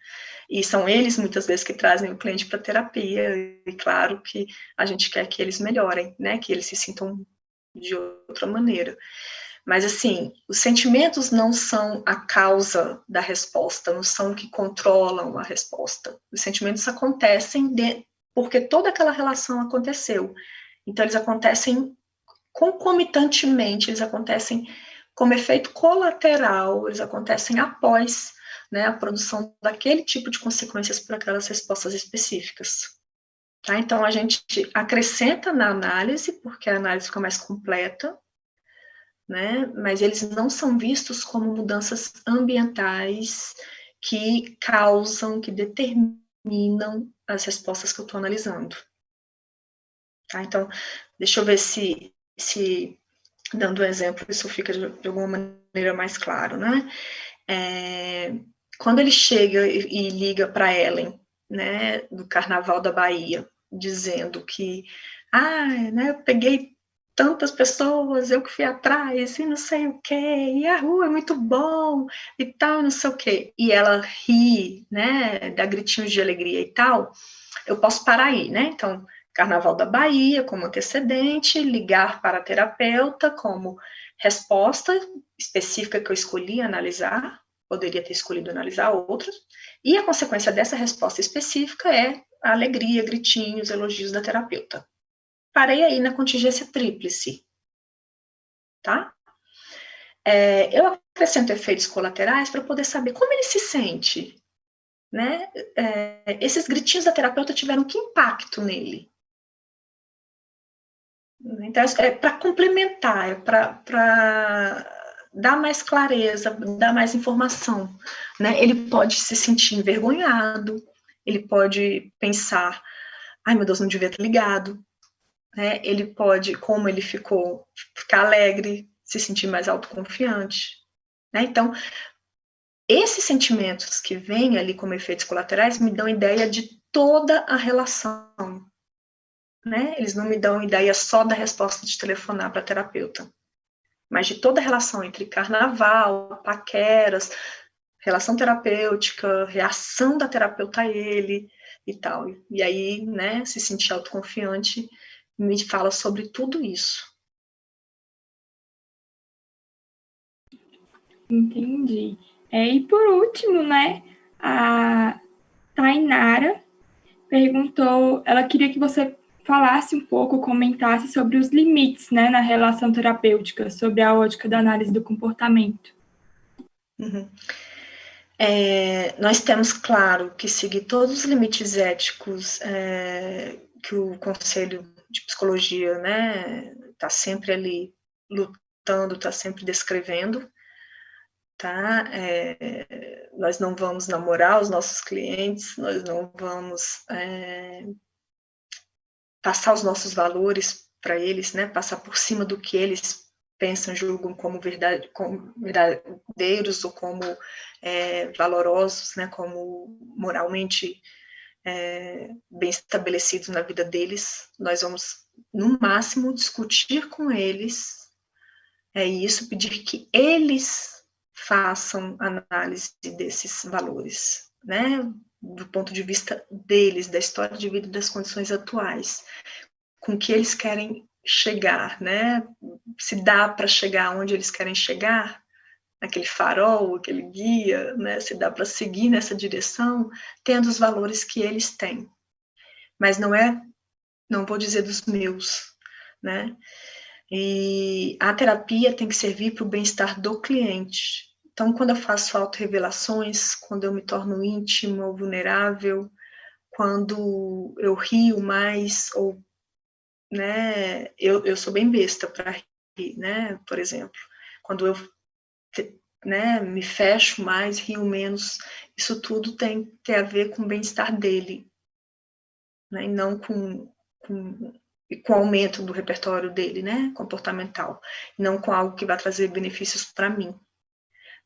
E são eles, muitas vezes, que trazem o cliente para terapia, e claro que a gente quer que eles melhorem, né, que eles se sintam de outra maneira. Mas, assim, os sentimentos não são a causa da resposta, não são o que controlam a resposta. Os sentimentos acontecem de, porque toda aquela relação aconteceu. Então, eles acontecem concomitantemente, eles acontecem como efeito colateral, eles acontecem após né, a produção daquele tipo de consequências por aquelas respostas específicas. Tá? Então, a gente acrescenta na análise, porque a análise fica mais completa, né? mas eles não são vistos como mudanças ambientais que causam, que determinam as respostas que eu estou analisando. Tá? Então, deixa eu ver se, se, dando um exemplo, isso fica de, de alguma maneira mais claro, né? É, quando ele chega e, e liga para Ellen, né, do Carnaval da Bahia, dizendo que, ah, né, eu peguei tantas pessoas, eu que fui atrás, e não sei o quê, e a rua é muito bom, e tal, não sei o quê. E ela ri, né, dá gritinhos de alegria e tal, eu posso parar aí, né? Então, Carnaval da Bahia como antecedente, ligar para a terapeuta como resposta específica que eu escolhi analisar, poderia ter escolhido analisar outras, e a consequência dessa resposta específica é a alegria, gritinhos, elogios da terapeuta. Parei aí na contingência tríplice, tá? É, eu acrescento efeitos colaterais para poder saber como ele se sente, né? É, esses gritinhos da terapeuta tiveram que impacto nele? Então, é para complementar, é para dar mais clareza, dar mais informação, né? Ele pode se sentir envergonhado, ele pode pensar, ai meu Deus, não devia ter ligado, né? Ele pode, como ele ficou, ficar alegre, se sentir mais autoconfiante, né? Então, esses sentimentos que vêm ali como efeitos colaterais me dão ideia de toda a relação, né? Eles não me dão ideia só da resposta de telefonar para terapeuta, mas de toda a relação entre carnaval, paqueras, relação terapêutica, reação da terapeuta a ele e tal. E aí, né, se sentir autoconfiante, me fala sobre tudo isso. Entendi. É, e por último, né, a Tainara perguntou, ela queria que você falasse um pouco, comentasse sobre os limites, né, na relação terapêutica, sobre a ótica da análise do comportamento. Uhum. É, nós temos, claro, que seguir todos os limites éticos é, que o Conselho de Psicologia né, está sempre ali lutando, está sempre descrevendo, tá? É, nós não vamos namorar os nossos clientes, nós não vamos é, passar os nossos valores para eles, né? Passar por cima do que eles pensam, julgam como, verdade, como verdadeiros ou como é, valorosos, né? Como moralmente é, bem estabelecidos na vida deles. Nós vamos, no máximo, discutir com eles é isso, pedir que eles façam análise desses valores, né? Do ponto de vista deles, da história de vida e das condições atuais, com que eles querem chegar, né? Se dá para chegar onde eles querem chegar, aquele farol, aquele guia, né? Se dá para seguir nessa direção, tendo os valores que eles têm. Mas não é, não vou dizer dos meus, né? E a terapia tem que servir para o bem-estar do cliente, então, quando eu faço auto-revelações, quando eu me torno íntima ou vulnerável, quando eu rio mais, ou, né, eu, eu sou bem besta para rir, né, por exemplo, quando eu, né, me fecho mais, rio menos, isso tudo tem, tem a ver com o bem-estar dele, né, e não com, com, com o aumento do repertório dele, né, comportamental, não com algo que vai trazer benefícios para mim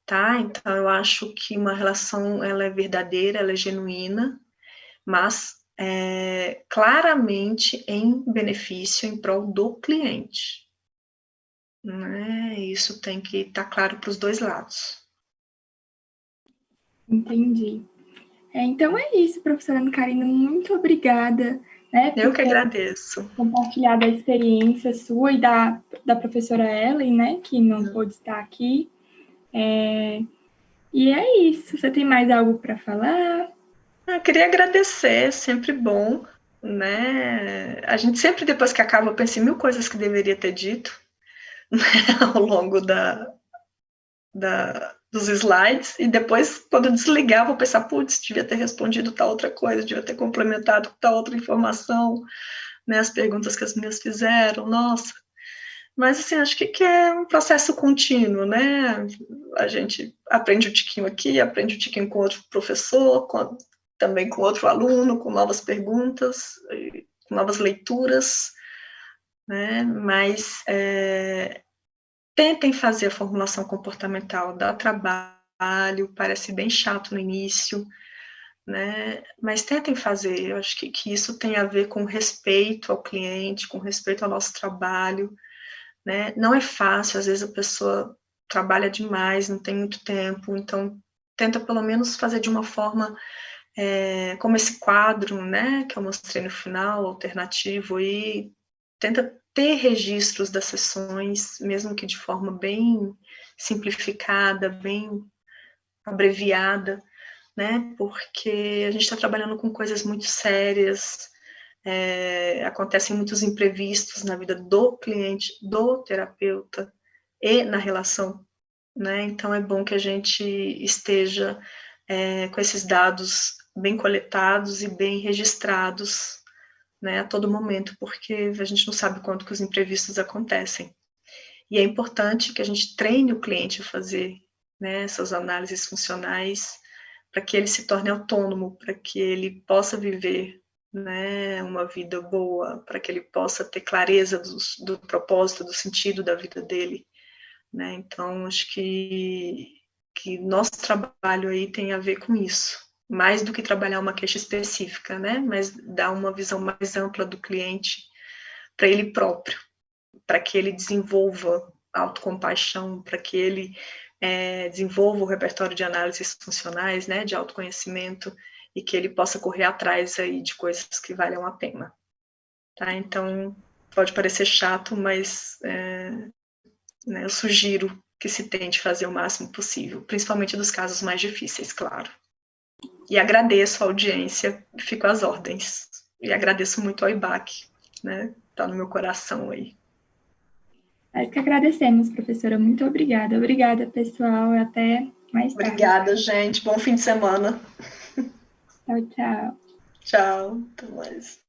tá? Então, eu acho que uma relação, ela é verdadeira, ela é genuína, mas é, claramente em benefício, em prol do cliente. Né? Isso tem que estar tá claro para os dois lados. Entendi. É, então é isso, professora Ana Karina, muito obrigada. Né, Eu que agradeço. Compartilhar da experiência sua e da, da professora Ellen, né, que não uhum. pôde estar aqui. É... E é isso. Você tem mais algo para falar? Eu ah, queria agradecer, é sempre bom, né? A gente sempre, depois que acaba, pensa em mil coisas que deveria ter dito né? ao longo da, da, dos slides, e depois, quando eu desligar, vou pensar, putz, devia ter respondido tal outra coisa, devia ter complementado tal outra informação, né? As perguntas que as minhas fizeram, nossa, mas, assim, acho que, que é um processo contínuo, né? A gente aprende o tiquinho aqui, aprende o tiquinho com outro professor, com, também com outro aluno, com novas perguntas, com novas leituras, né? Mas é, tentem fazer a formulação comportamental, dá trabalho, parece bem chato no início, né? Mas tentem fazer, eu acho que, que isso tem a ver com respeito ao cliente, com respeito ao nosso trabalho, né? Não é fácil, às vezes a pessoa trabalha demais, não tem muito tempo, então tenta pelo menos fazer de uma forma é, como esse quadro, né, que eu mostrei no final, alternativo, e tenta ter registros das sessões, mesmo que de forma bem simplificada, bem abreviada, né, porque a gente está trabalhando com coisas muito sérias, é, acontecem muitos imprevistos na vida do cliente, do terapeuta e na relação, né? Então é bom que a gente esteja é, com esses dados bem coletados e bem registrados, né, a todo momento, porque a gente não sabe quando que os imprevistos acontecem. E é importante que a gente treine o cliente a fazer né, essas análises funcionais para que ele se torne autônomo, para que ele possa viver né, uma vida boa, para que ele possa ter clareza do, do, propósito, do sentido da vida dele. Né? Então, acho que, que nosso trabalho aí tem a ver com isso, mais do que trabalhar uma queixa específica, né? mas dar uma visão mais ampla do cliente para ele próprio, para que ele desenvolva autocompaixão, para que ele é, desenvolva o repertório de análises funcionais, né, de autoconhecimento, e que ele possa correr atrás aí de coisas que valham a pena. Tá? Então, pode parecer chato, mas é, né, eu sugiro que se tente fazer o máximo possível, principalmente dos casos mais difíceis, claro. E agradeço a audiência, fico às ordens. E agradeço muito ao IBAC, né? Tá no meu coração aí. Nós que agradecemos, professora. Muito obrigada. Obrigada, pessoal. Até mais tarde. Obrigada, gente. Bom fim de semana. Tchau, tchau. Tchau, até mais.